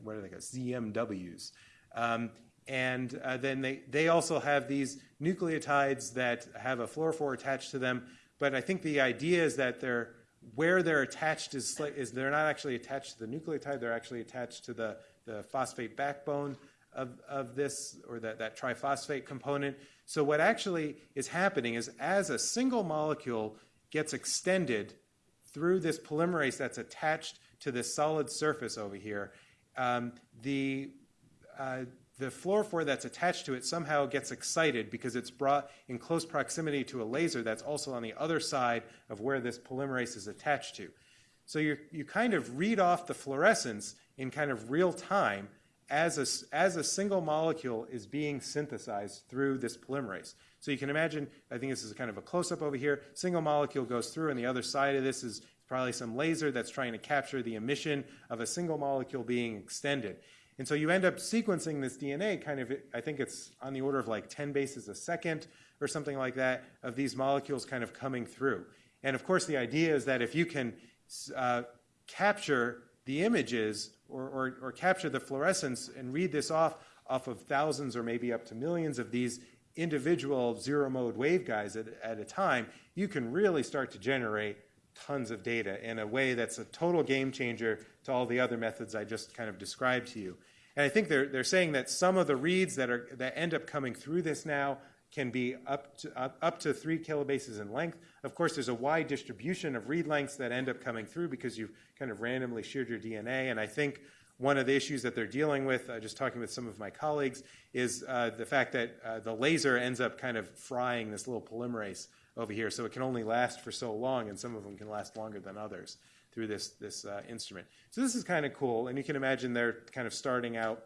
what are they called, ZMWs. Um, and uh, then they, they also have these nucleotides that have a fluorophore attached to them. But I think the idea is that they're, where they're attached is, is they're not actually attached to the nucleotide, they're actually attached to the, the phosphate backbone of, of this, or that, that triphosphate component. So what actually is happening is as a single molecule gets extended through this polymerase that's attached to this solid surface over here, um, the, uh, the fluorophore that's attached to it somehow gets excited because it's brought in close proximity to a laser that's also on the other side of where this polymerase is attached to. So you you kind of read off the fluorescence in kind of real time as a, as a single molecule is being synthesized through this polymerase. So you can imagine, I think this is kind of a close up over here. Single molecule goes through, and the other side of this is probably some laser that's trying to capture the emission of a single molecule being extended. And so you end up sequencing this DNA kind of, I think it's on the order of like 10 bases a second or something like that of these molecules kind of coming through. And of course, the idea is that if you can uh, capture the images or, or, or capture the fluorescence and read this off off of thousands or maybe up to millions of these individual zero mode waveguides at, at a time, you can really start to generate tons of data in a way that's a total game changer to all the other methods I just kind of described to you. And I think they're, they're saying that some of the reads that, are, that end up coming through this now can be up to, up, up to three kilobases in length. Of course, there's a wide distribution of read lengths that end up coming through because you've kind of randomly sheared your DNA. And I think one of the issues that they're dealing with, uh, just talking with some of my colleagues, is uh, the fact that uh, the laser ends up kind of frying this little polymerase over here. So it can only last for so long, and some of them can last longer than others through this, this uh, instrument. So this is kind of cool. And you can imagine they're kind of starting out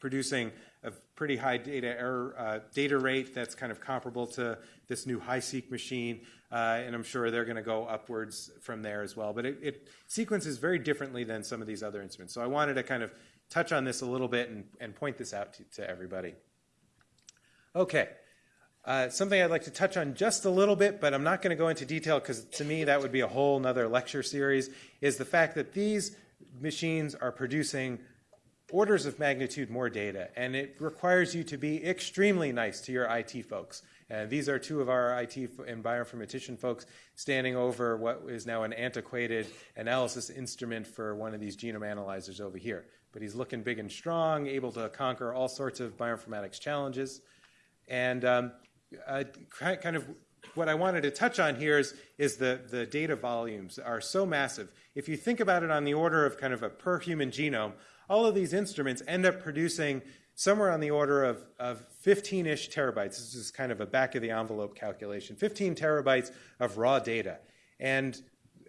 producing a pretty high data error uh, data rate that's kind of comparable to this new HiSeq machine, uh, and I'm sure they're going to go upwards from there as well. But it, it, sequences very differently than some of these other instruments. So I wanted to kind of touch on this a little bit and, and point this out to, to everybody. Okay. Uh, something I'd like to touch on just a little bit, but I'm not going to go into detail because to me that would be a whole nother lecture series, is the fact that these machines are producing orders of magnitude more data, and it requires you to be extremely nice to your IT folks. And these are two of our IT and bioinformatician folks standing over what is now an antiquated analysis instrument for one of these genome analyzers over here. But he's looking big and strong, able to conquer all sorts of bioinformatics challenges. And um, uh, kind of what I wanted to touch on here is, is the, the data volumes are so massive. If you think about it on the order of kind of a per human genome, all of these instruments end up producing somewhere on the order of, of 15-ish terabytes. This is kind of a back of the envelope calculation, 15 terabytes of raw data. And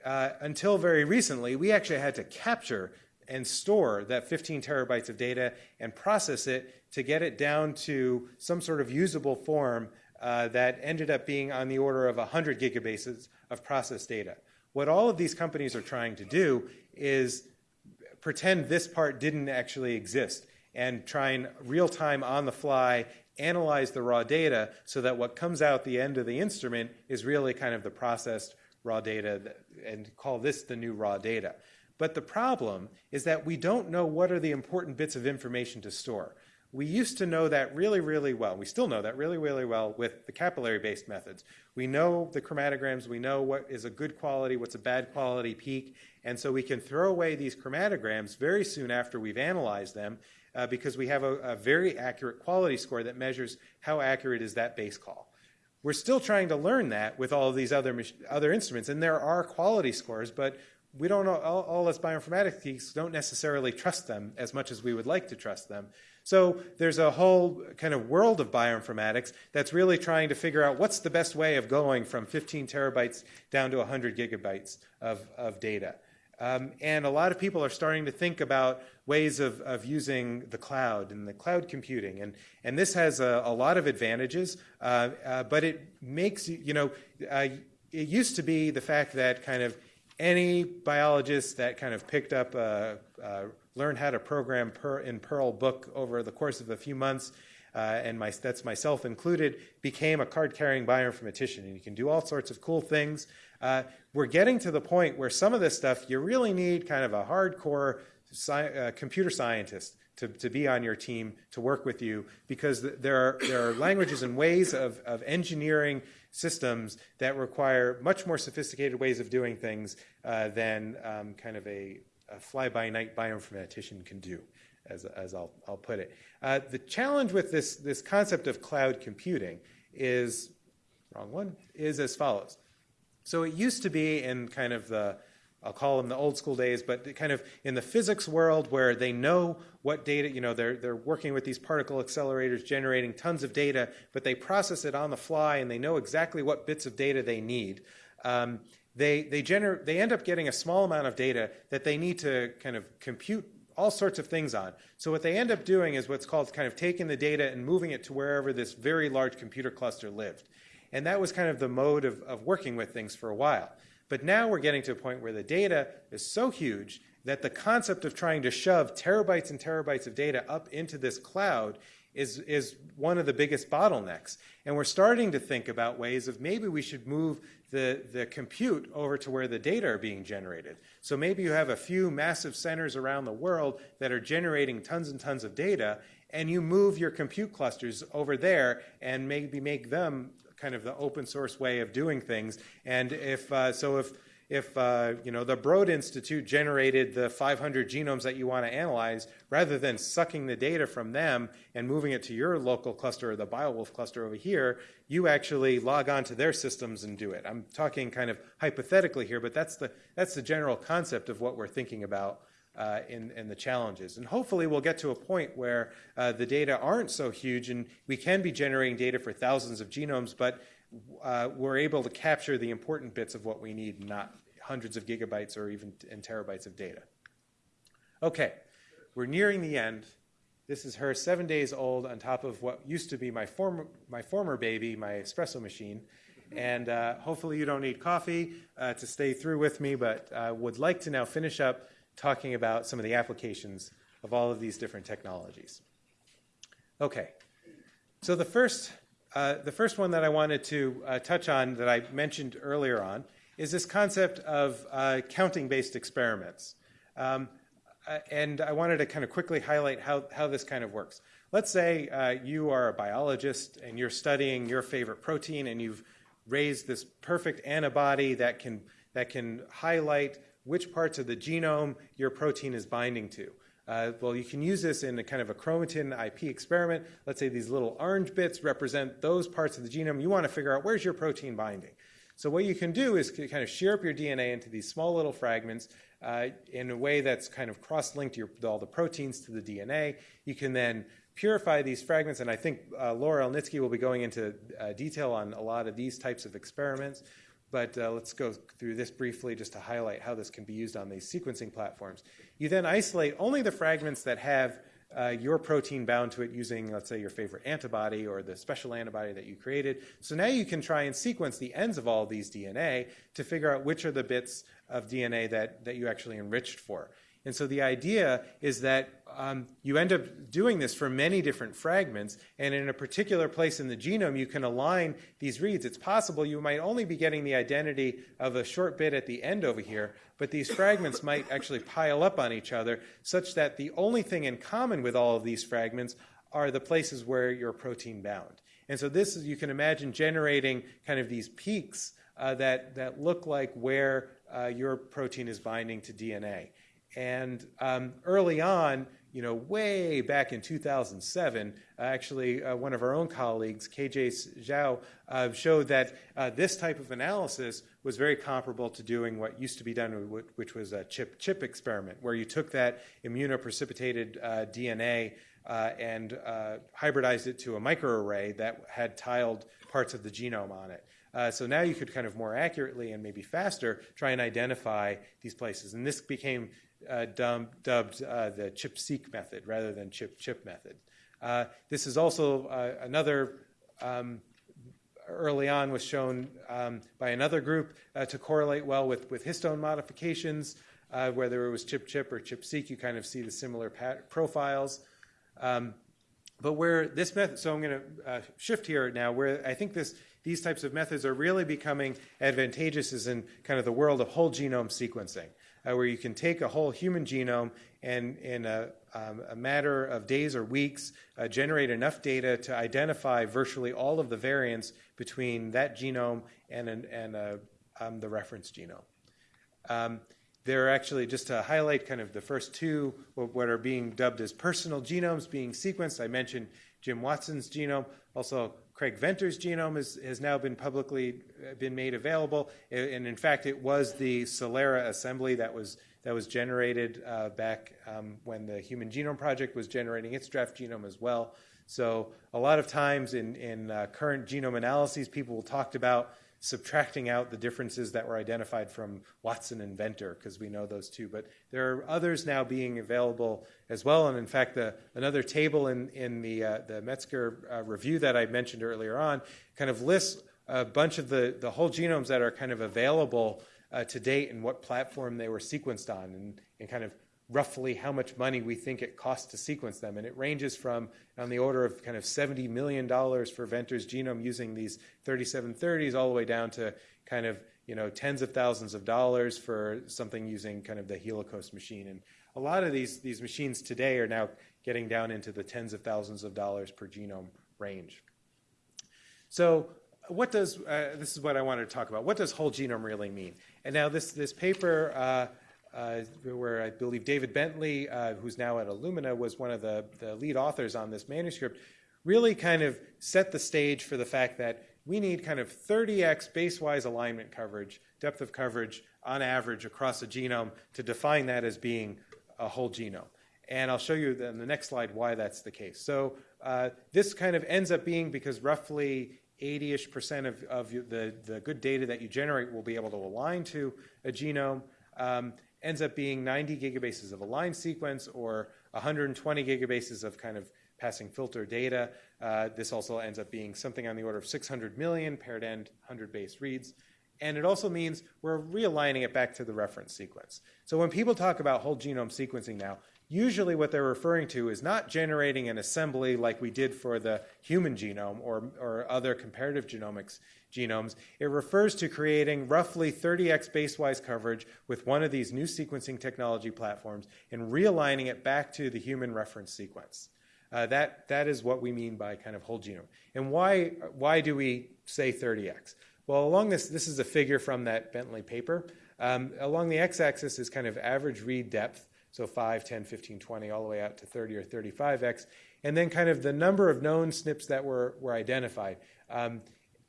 uh, until very recently, we actually had to capture and store that 15 terabytes of data and process it to get it down to some sort of usable form uh, that ended up being on the order of 100 gigabases of processed data. What all of these companies are trying to do is pretend this part didn't actually exist and try and real time on the fly analyze the raw data so that what comes out the end of the instrument is really kind of the processed raw data and call this the new raw data. But the problem is that we don't know what are the important bits of information to store. We used to know that really, really well. We still know that really, really well with the capillary-based methods. We know the chromatograms. We know what is a good quality, what's a bad quality peak. And so we can throw away these chromatograms very soon after we've analyzed them uh, because we have a, a very accurate quality score that measures how accurate is that base call. We're still trying to learn that with all of these other, other instruments. And there are quality scores, but we don't know, all, all us bioinformatics geeks don't necessarily trust them as much as we would like to trust them. So there's a whole kind of world of bioinformatics that's really trying to figure out what's the best way of going from 15 terabytes down to 100 gigabytes of, of data. Um, and a lot of people are starting to think about ways of, of using the cloud and the cloud computing. And, and this has a, a lot of advantages, uh, uh, but it makes, you know, uh, it used to be the fact that kind of any biologist that kind of picked up a, a learn how to program per, in Perl book over the course of a few months, uh, and my, that's myself included, became a card-carrying bioinformatician. And you can do all sorts of cool things. Uh, we're getting to the point where some of this stuff, you really need kind of a hardcore sci- uh, computer scientist to, to be on your team to work with you because there are, there are languages and ways of, of engineering systems that require much more sophisticated ways of doing things uh, than um, kind of a, a fly-by-night bioinformatician can do, as, as I'll, I'll put it. Uh, the challenge with this, this concept of cloud computing is, wrong one, is as follows. So it used to be in kind of the, I'll call them the old school days, but kind of in the physics world where they know what data, you know, they're, they're working with these particle accelerators, generating tons of data, but they process it on the fly and they know exactly what bits of data they need. Um, they, they, gener- they end up getting a small amount of data that they need to kind of compute all sorts of things on. So what they end up doing is what's called kind of taking the data and moving it to wherever this very large computer cluster lived. And that was kind of the mode of, of working with things for a while. But now we're getting to a point where the data is so huge that the concept of trying to shove terabytes and terabytes of data up into this cloud is, is one of the biggest bottlenecks. And we're starting to think about ways of maybe we should move the, the compute over to where the data are being generated. So maybe you have a few massive centers around the world that are generating tons and tons of data, and you move your compute clusters over there and maybe make them kind of the open source way of doing things. And if uh, so, if if uh, you know the Broad Institute generated the 500 genomes that you want to analyze, rather than sucking the data from them and moving it to your local cluster or the Biowulf cluster over here, you actually log on to their systems and do it. I'm talking kind of hypothetically here, but that's the that's the general concept of what we're thinking about uh, in, in, the challenges. And hopefully, we'll get to a point where uh, the data aren't so huge and we can be generating data for thousands of genomes, but uh, we're able to capture the important bits of what we need, not hundreds of gigabytes or even terabytes of data. Okay, we're nearing the end. This is her seven days old on top of what used to be my former, my former baby, my espresso machine. And uh, hopefully, you don't need coffee uh, to stay through with me, but uh, would like to now finish up talking about some of the applications of all of these different technologies. Okay, so the first uh, the first one that I wanted to uh, touch on that I mentioned earlier on is this concept of uh, counting based experiments. Um, uh, and I wanted to kind of quickly highlight how, how this kind of works. Let's say uh, you are a biologist and you're studying your favorite protein and you've raised this perfect antibody that can, that can highlight which parts of the genome your protein is binding to. Uh, well, you can use this in a kind of a chromatin IP experiment. Let's say these little orange bits represent those parts of the genome. You want to figure out where's your protein binding. So what you can do is kind of shear up your DNA into these small little fragments uh, in a way that's kind of cross-linked all the proteins to the DNA. You can then purify these fragments, and I think uh, Laura Elnitski will be going into uh, detail on a lot of these types of experiments. But uh, let's go through this briefly just to highlight how this can be used on these sequencing platforms. You then isolate only the fragments that have uh, your protein bound to it using, let's say, your favorite antibody or the special antibody that you created. So now you can try and sequence the ends of all these DNA to figure out which are the bits of DNA that, that you actually enriched for. And so the idea is that um, you end up doing this for many different fragments, and in a particular place in the genome, you can align these reads. It's possible you might only be getting the identity of a short bit at the end over here, but these fragments might actually pile up on each other such that the only thing in common with all of these fragments are the places where you're protein bound. And so this is, you can imagine generating kind of these peaks uh, that, that look like where uh, your protein is binding to DNA. And um, early on, you know, way back in 2007, uh, actually, uh, one of our own colleagues, Keji Zhao, uh, showed that uh, this type of analysis was very comparable to doing what used to be done, which was a chip-chip experiment, where you took that immunoprecipitated uh, DNA and hybridized it to a microarray that had tiled parts of the genome on it. Uh, so now you could kind of more accurately and maybe faster try and identify these places. And this became uh, dubbed uh, the ChIP-seq method rather than ChIP-chip method. Uh, this is also uh, another um, early on was shown um, by another group uh, to correlate well with, with histone modifications, whether it was ChIP-chip or ChIP-seq, you kind of see the similar profiles. Um, but where this method, so I'm going to shift here now, where I think this, these types of methods are really becoming advantageous is in kind of the world of whole genome sequencing uh, where you can take a whole human genome and, in a, um, a matter of days or weeks, uh, generate enough data to identify virtually all of the variants between that genome and, an, and a, uh, um, the reference genome. Um, there are actually, just to highlight kind of the first two, what are being dubbed as personal genomes being sequenced. I mentioned Jim Watson's genome. Also, Craig Venter's genome is, has now been publicly uh, been made available, and in fact, it was the Celera assembly that was that was generated uh, back um, when the Human Genome Project was generating its draft genome as well. So a lot of times in, in uh, current genome analyses, people talked about subtracting out the differences that were identified from Watson and Venter, because we know those two. But there are others now being available as well. And in fact, the, another table in, in the, uh, the Metzker uh, review that I mentioned earlier on kind of lists a bunch of the, the whole genomes that are kind of available uh, to date and what platform they were sequenced on, and, and kind of roughly how much money we think it costs to sequence them. And it ranges from on the order of kind of $70 million for Venter's genome using these 3730s all the way down to kind of you know tens of thousands of dollars for something using kind of the Helicos machine. And a lot of these, these machines today are now getting down into the tens of thousands of dollars per genome range. So what does, uh, this is what I wanted to talk about, what does whole genome really mean? And now this, this paper, uh, where I believe David Bentley, uh, who's now at Illumina, was one of the, the lead authors on this manuscript, really kind of set the stage for the fact that we need kind of 30x base-wise alignment coverage, depth of coverage on average across a genome to define that as being a whole genome. And I'll show you in the next slide why that's the case. So uh, this kind of ends up being because roughly 80-ish percent of, of the, the good data that you generate will be able to align to a genome. Um, ends up being 90 gigabases of aligned sequence or 120 gigabases of kind of passing filter data. Uh, this also ends up being something on the order of 600 million paired end 100 base reads. And it also means we're realigning it back to the reference sequence. So when people talk about whole genome sequencing now, usually what they're referring to is not generating an assembly like we did for the human genome or, or other comparative genomics genomes. It refers to creating roughly 30x basewise coverage with one of these new sequencing technology platforms and realigning it back to the human reference sequence. Uh, that, that is what we mean by kind of whole genome. And why, why do we say 30x? Well, along this, this is a figure from that Bentley paper. Um, along the x-axis is kind of average read depth, so 5, 10, 15, 20, all the way out to 30 or 35x, and then kind of the number of known SNPs that were, were identified. Um,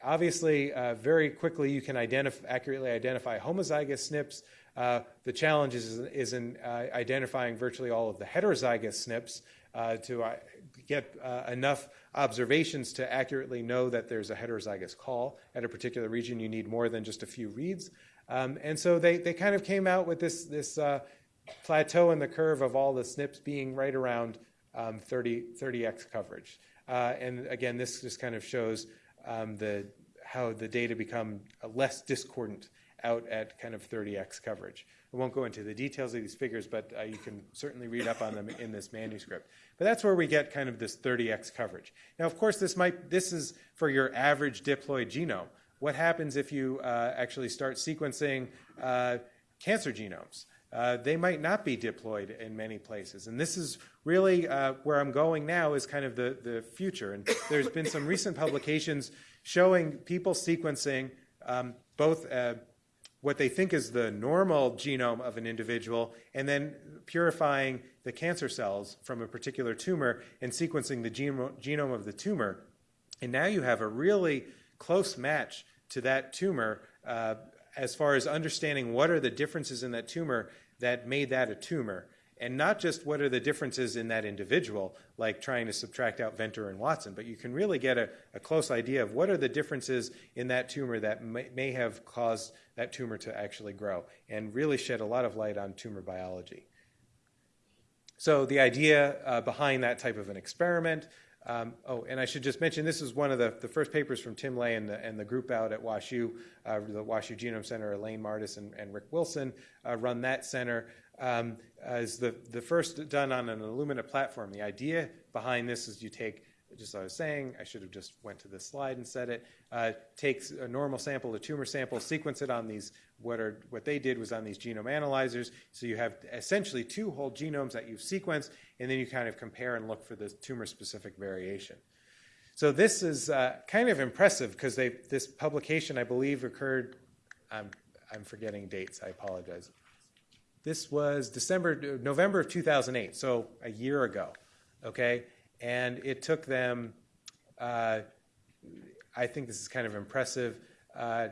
obviously, uh, very quickly you can identif accurately identify homozygous SNPs. Uh, the challenge is, is in uh, identifying virtually all of the heterozygous SNPs uh, to uh, get uh, enough observations to accurately know that there's a heterozygous call at a particular region. You need more than just a few reads. Um, and so they, they kind of came out with this, this plateau in the curve of all the SNPs being right around um, 30, 30x coverage. Uh, and again, this just kind of shows um, the, how the data become less discordant out at kind of 30x coverage. I won't go into the details of these figures, but uh, you can certainly read up on them in this manuscript. But that's where we get kind of this 30x coverage. Now, of course, this might this is for your average diploid genome. What happens if you uh, actually start sequencing uh, cancer genomes? Uh, they might not be diploid in many places. And this is really uh, where I'm going now is kind of the, the future. And there's been some recent publications showing people sequencing um, both uh, what they think is the normal genome of an individual and then purifying the cancer cells from a particular tumor and sequencing the genome of the tumor. And now you have a really close match to that tumor uh, as far as understanding what are the differences in that tumor that made that a tumor, and not just what are the differences in that individual, like trying to subtract out Venter and Watson, but you can really get a, a close idea of what are the differences in that tumor that may, may, have caused that tumor to actually grow, and really shed a lot of light on tumor biology. So the idea uh, behind that type of an experiment um, oh, and I should just mention this is one of the, the first papers from Tim Ley and the, and the group out at WashU, uh, the WashU Genome Center, Elaine Mardis and, and Rick Wilson uh, run that center. Um, as the, the first done on an Illumina platform. The idea behind this is you take just as I was saying, I should have just went to this slide and said it, uh, takes a normal sample, a tumor sample, sequence it on these, what, are, what they did was on these genome analyzers. So you have essentially two whole genomes that you've sequenced, and then you kind of compare and look for the tumor-specific variation. So this is uh, kind of impressive because this publication, I believe, occurred, I'm, I'm forgetting dates, I apologize. This was December, November of 2008, so a year ago, okay? and it took them, uh, I think this is kind of impressive, uh,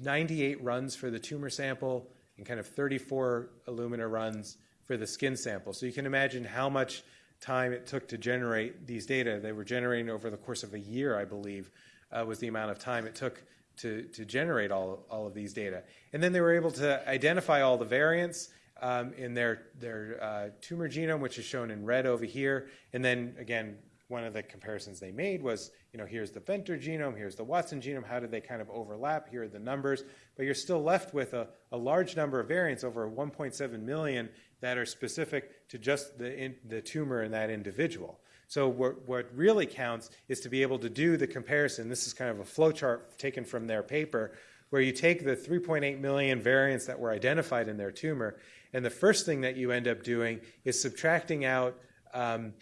98 runs for the tumor sample and kind of 34 Illumina runs for the skin sample. So you can imagine how much time it took to generate these data. They were generating over the course of a year, I believe, uh, was the amount of time it took to, to generate all, all of these data. And then they were able to identify all the variants um, in their, their uh, tumor genome, which is shown in red over here. And then again, one of the comparisons they made was, you know, here's the Venter genome, here's the Watson genome, how do they kind of overlap? Here are the numbers. But you're still left with a, a large number of variants, over 1.7 million, that are specific to just the, in, the tumor in that individual. So what, what really counts is to be able to do the comparison. This is kind of a flowchart taken from their paper, where you take the 3.8 million variants that were identified in their tumor and the first thing that you end up doing is subtracting out um,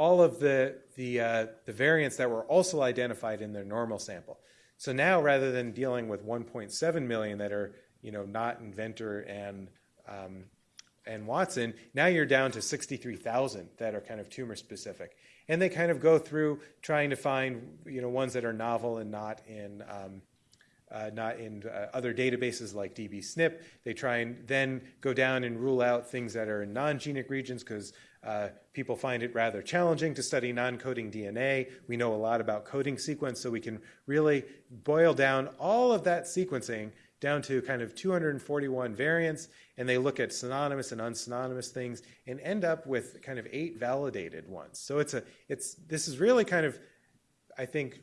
all of the, the, uh, the variants that were also identified in their normal sample. So now, rather than dealing with 1.7 million that are you know, not in Venter and um, and Watson, now you're down to 63,000 that are kind of tumor specific. And they kind of go through trying to find you know ones that are novel and not in um, uh, not in uh, other databases like DBSNP. They try and then go down and rule out things that are in non-genic regions because uh, people find it rather challenging to study non-coding DNA. We know a lot about coding sequence, so we can really boil down all of that sequencing down to kind of 241 variants, and they look at synonymous and unsynonymous things and end up with kind of eight validated ones. So it's a it's this is really kind of I think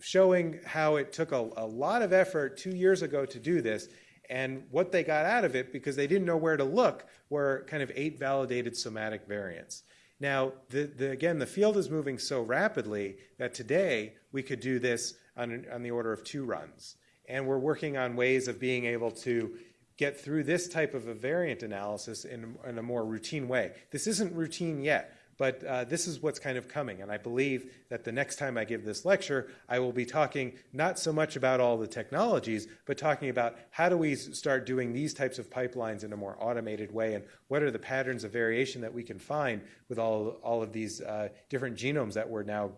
showing how it took a, a lot of effort two years ago to do this and what they got out of it because they didn't know where to look were kind of eight validated somatic variants. Now, the, the, again, the field is moving so rapidly that today we could do this on, on the order of two runs. And we're working on ways of being able to get through this type of a variant analysis in, in a more routine way. This isn't routine yet, but uh, this is what's kind of coming. And I believe that the next time I give this lecture, I will be talking not so much about all the technologies, but talking about how do we start doing these types of pipelines in a more automated way and what are the patterns of variation that we can find with all, all of these uh, different genomes that we're now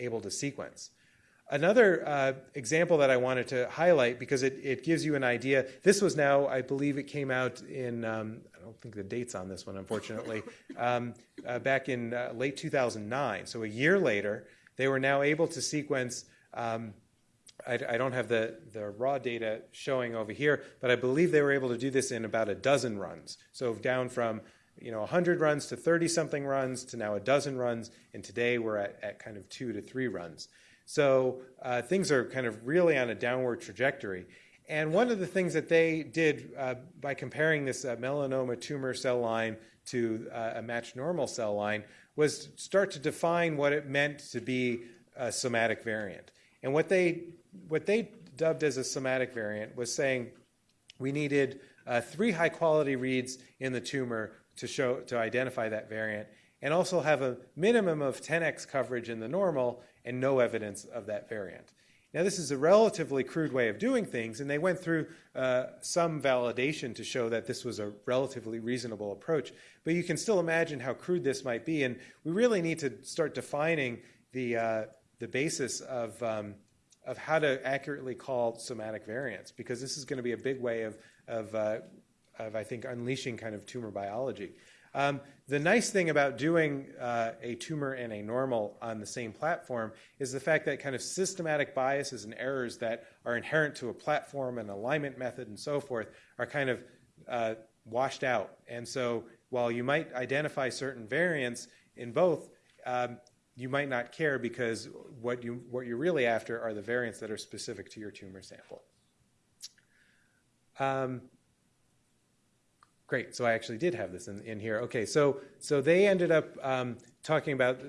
able to sequence. Another uh, example that I wanted to highlight because it, it gives you an idea. This was now, I believe it came out in, um, don't think the date's on this one, unfortunately, *laughs* um, uh, back in uh, late 2009. So a year later, they were now able to sequence. Um, I, I, don't have the, the raw data showing over here, but I believe they were able to do this in about a dozen runs. So down from you know 100 runs to 30 something runs to now a dozen runs, and today we're at, at kind of two to three runs. So uh, things are kind of really on a downward trajectory. And one of the things that they did uh, by comparing this uh, melanoma tumor cell line to uh, a matched normal cell line was start to define what it meant to be a somatic variant. And what they, what they dubbed as a somatic variant was saying we needed uh, three high quality reads in the tumor to, show, to identify that variant and also have a minimum of 10x coverage in the normal and no evidence of that variant. Now, this is a relatively crude way of doing things, and they went through uh, some validation to show that this was a relatively reasonable approach. But you can still imagine how crude this might be, and we really need to start defining the, uh, the basis of, um, of how to accurately call somatic variants, because this is going to be a big way of, of, uh, of I think, unleashing kind of tumor biology. Um, the nice thing about doing uh, a tumor and a normal on the same platform is the fact that kind of systematic biases and errors that are inherent to a platform and alignment method and so forth are kind of uh, washed out. And so while you might identify certain variants in both, um, you might not care because what, you, what you're really after are the variants that are specific to your tumor sample. Um, Great. So I actually did have this in, in here. Okay. So so they ended up um, talking about the,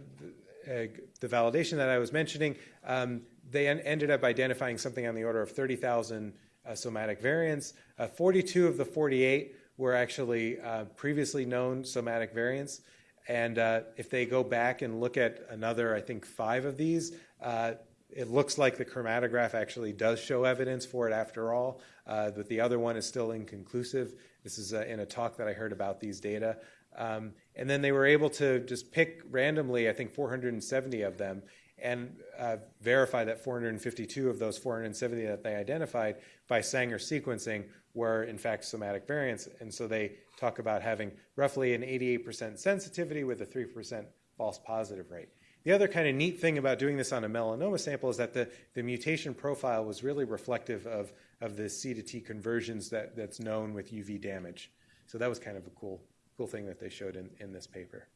uh, the, validation that I was mentioning. Um, they en- ended up identifying something on the order of 30,000 uh, somatic variants. Uh, 42 of the 48 were actually uh, previously known somatic variants. And uh, if they go back and look at another, I think, five of these, uh, it looks like the chromatograph actually does show evidence for it after all, uh, but the other one is still inconclusive. This is uh, in a talk that I heard about these data. Um, and then they were able to just pick randomly, I think 470 of them, and uh, verify that 452 of those 470 that they identified by Sanger sequencing were in fact somatic variants. And so they talk about having roughly an 88% sensitivity with a 3% false positive rate. The other kind of neat thing about doing this on a melanoma sample is that the, the mutation profile was really reflective of, of the C to T conversions that, that's known with UV damage. So that was kind of a cool, cool thing that they showed in, in this paper.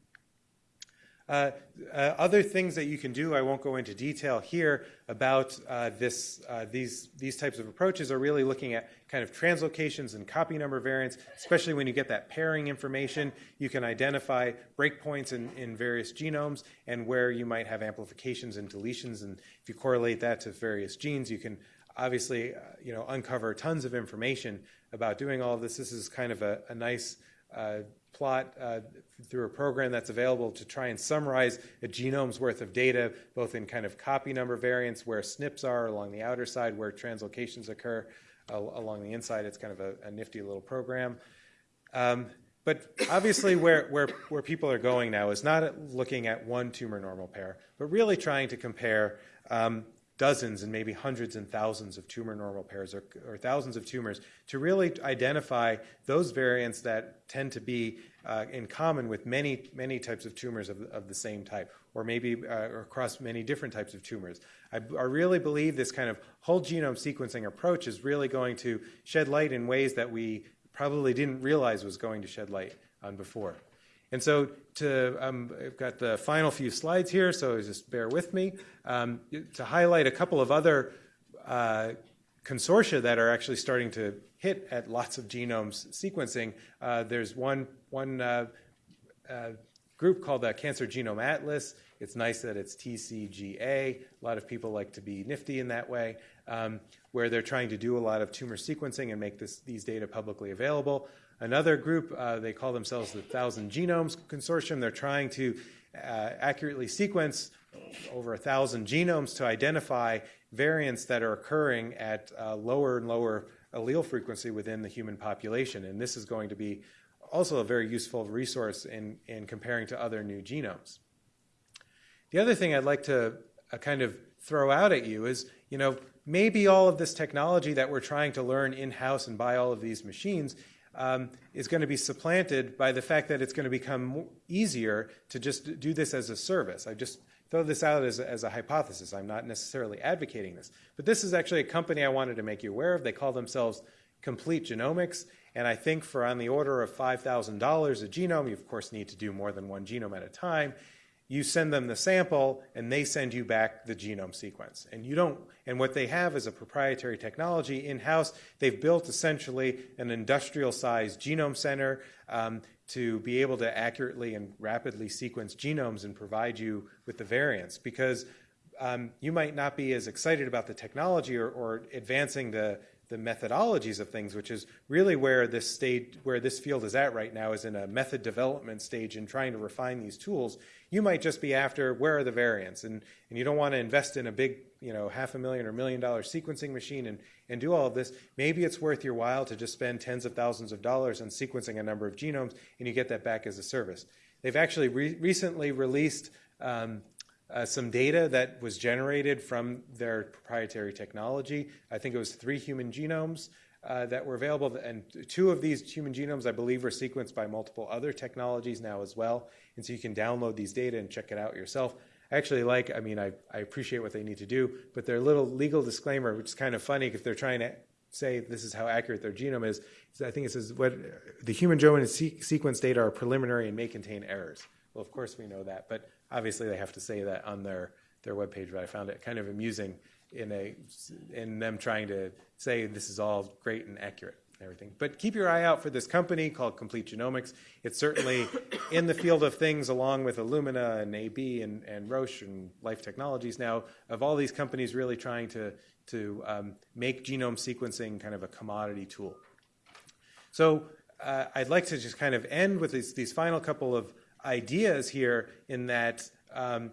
Uh, uh, other things that you can do, I won't go into detail here about uh, this, uh, these, these types of approaches are really looking at kind of translocations and copy number variants, especially when you get that pairing information. You can identify breakpoints in, in various genomes and where you might have amplifications and deletions. And if you correlate that to various genes, you can obviously uh, you know, uncover tons of information about doing all of this. This is kind of a, a nice uh, plot uh, through a program that's available to try and summarize a genome's worth of data, both in kind of copy number variants where SNPs are along the outer side, where translocations occur. al- along the inside. It's kind of a, a nifty little program. Um, but obviously, where, where, where people are going now is not looking at one tumor normal pair, but really trying to compare um, dozens and maybe hundreds and thousands of tumor normal pairs or, or thousands of tumors to really identify those variants that tend to be uh, in common with many, many types of tumors of, of the same type, or maybe uh, across many different types of tumors. I, I really believe this kind of whole genome sequencing approach is really going to shed light in ways that we probably didn't realize was going to shed light on before. And so to, um, I've got the final few slides here, so just bear with me. Um, to highlight a couple of other uh, consortia that are actually starting to hit at lots of genomes sequencing, uh, there's one, one uh, uh group called the Cancer Genome Atlas. It's nice that it's TCGA. A lot of people like to be nifty in that way, um, where they're trying to do a lot of tumor sequencing and make this, these data publicly available. Another group, uh, they call themselves the Thousand Genomes Consortium. They're trying to uh, accurately sequence over a thousand genomes to identify variants that are occurring at uh, lower and lower allele frequency within the human population. And this is going to be also a very useful resource in, in comparing to other new genomes. The other thing I'd like to uh, kind of throw out at you is, you know, maybe all of this technology that we're trying to learn in-house and buy all of these machines um, is going to be supplanted by the fact that it's going to become easier to just do this as a service. I just throw this out as as a hypothesis. I'm not necessarily advocating this. But this is actually a company I wanted to make you aware of. They call themselves Complete Genomics. And I think for on the order of $5,000 a genome, you of course need to do more than one genome at a time you send them the sample and they send you back the genome sequence. And you don't and what they have is a proprietary technology in-house. They've built essentially an industrial sized genome center um, to be able to accurately and rapidly sequence genomes and provide you with the variants. Because um, you might not be as excited about the technology or, or advancing the the methodologies of things, which is really where this stage, where this field is at right now, is in a method development stage in trying to refine these tools. You might just be after where are the variants, and, and you don't want to invest in a big, you know, half a million or million dollar sequencing machine and, and do all of this. Maybe it's worth your while to just spend tens of thousands of dollars on sequencing a number of genomes, and you get that back as a service. They've actually re- recently released um, uh, some data that was generated from their proprietary technology. I think it was three human genomes uh, that were available, and two of these human genomes, I believe, were sequenced by multiple other technologies now as well. And so you can download these data and check it out yourself. I actually like, I mean, I, I appreciate what they need to do, but their little legal disclaimer, which is kind of funny if they're trying to say this is how accurate their genome is, I think it says what the human genome se- sequence data are preliminary and may contain errors. Well, of course we know that, but obviously they have to say that on their their webpage. But I found it kind of amusing in a in them trying to say this is all great and accurate and everything. But keep your eye out for this company called Complete Genomics. It's certainly *coughs* in the field of things, along with Illumina and AB and, and Roche and Life Technologies now, of all these companies really trying to to um, make genome sequencing kind of a commodity tool. So uh, I'd like to just kind of end with these, these final couple of ideas here in that um,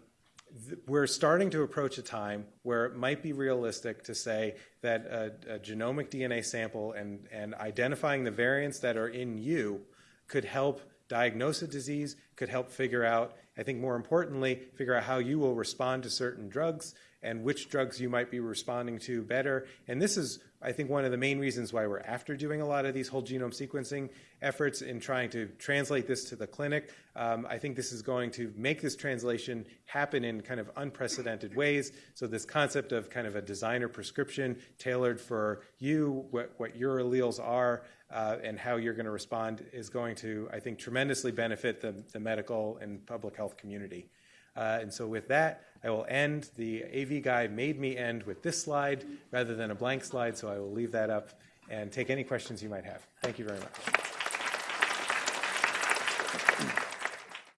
th- we're starting to approach a time where it might be realistic to say that a, a genomic DNA sample and, and identifying the variants that are in you could help diagnose a disease, could help figure out, I think more importantly, figure out how you will respond to certain drugs and which drugs you might be responding to better. And this is, I think, one of the main reasons why we're after doing a lot of these whole genome sequencing efforts in trying to translate this to the clinic. Um, I think this is going to make this translation happen in kind of unprecedented ways. So, this concept of kind of a designer prescription tailored for you, what, what your alleles are, uh, and how you're going to respond is going to, I think, tremendously benefit the, the medical and public health community. Uh, and so, with that, I will end. The AV guy made me end with this slide rather than a blank slide, so I will leave that up and take any questions you might have. Thank you very much.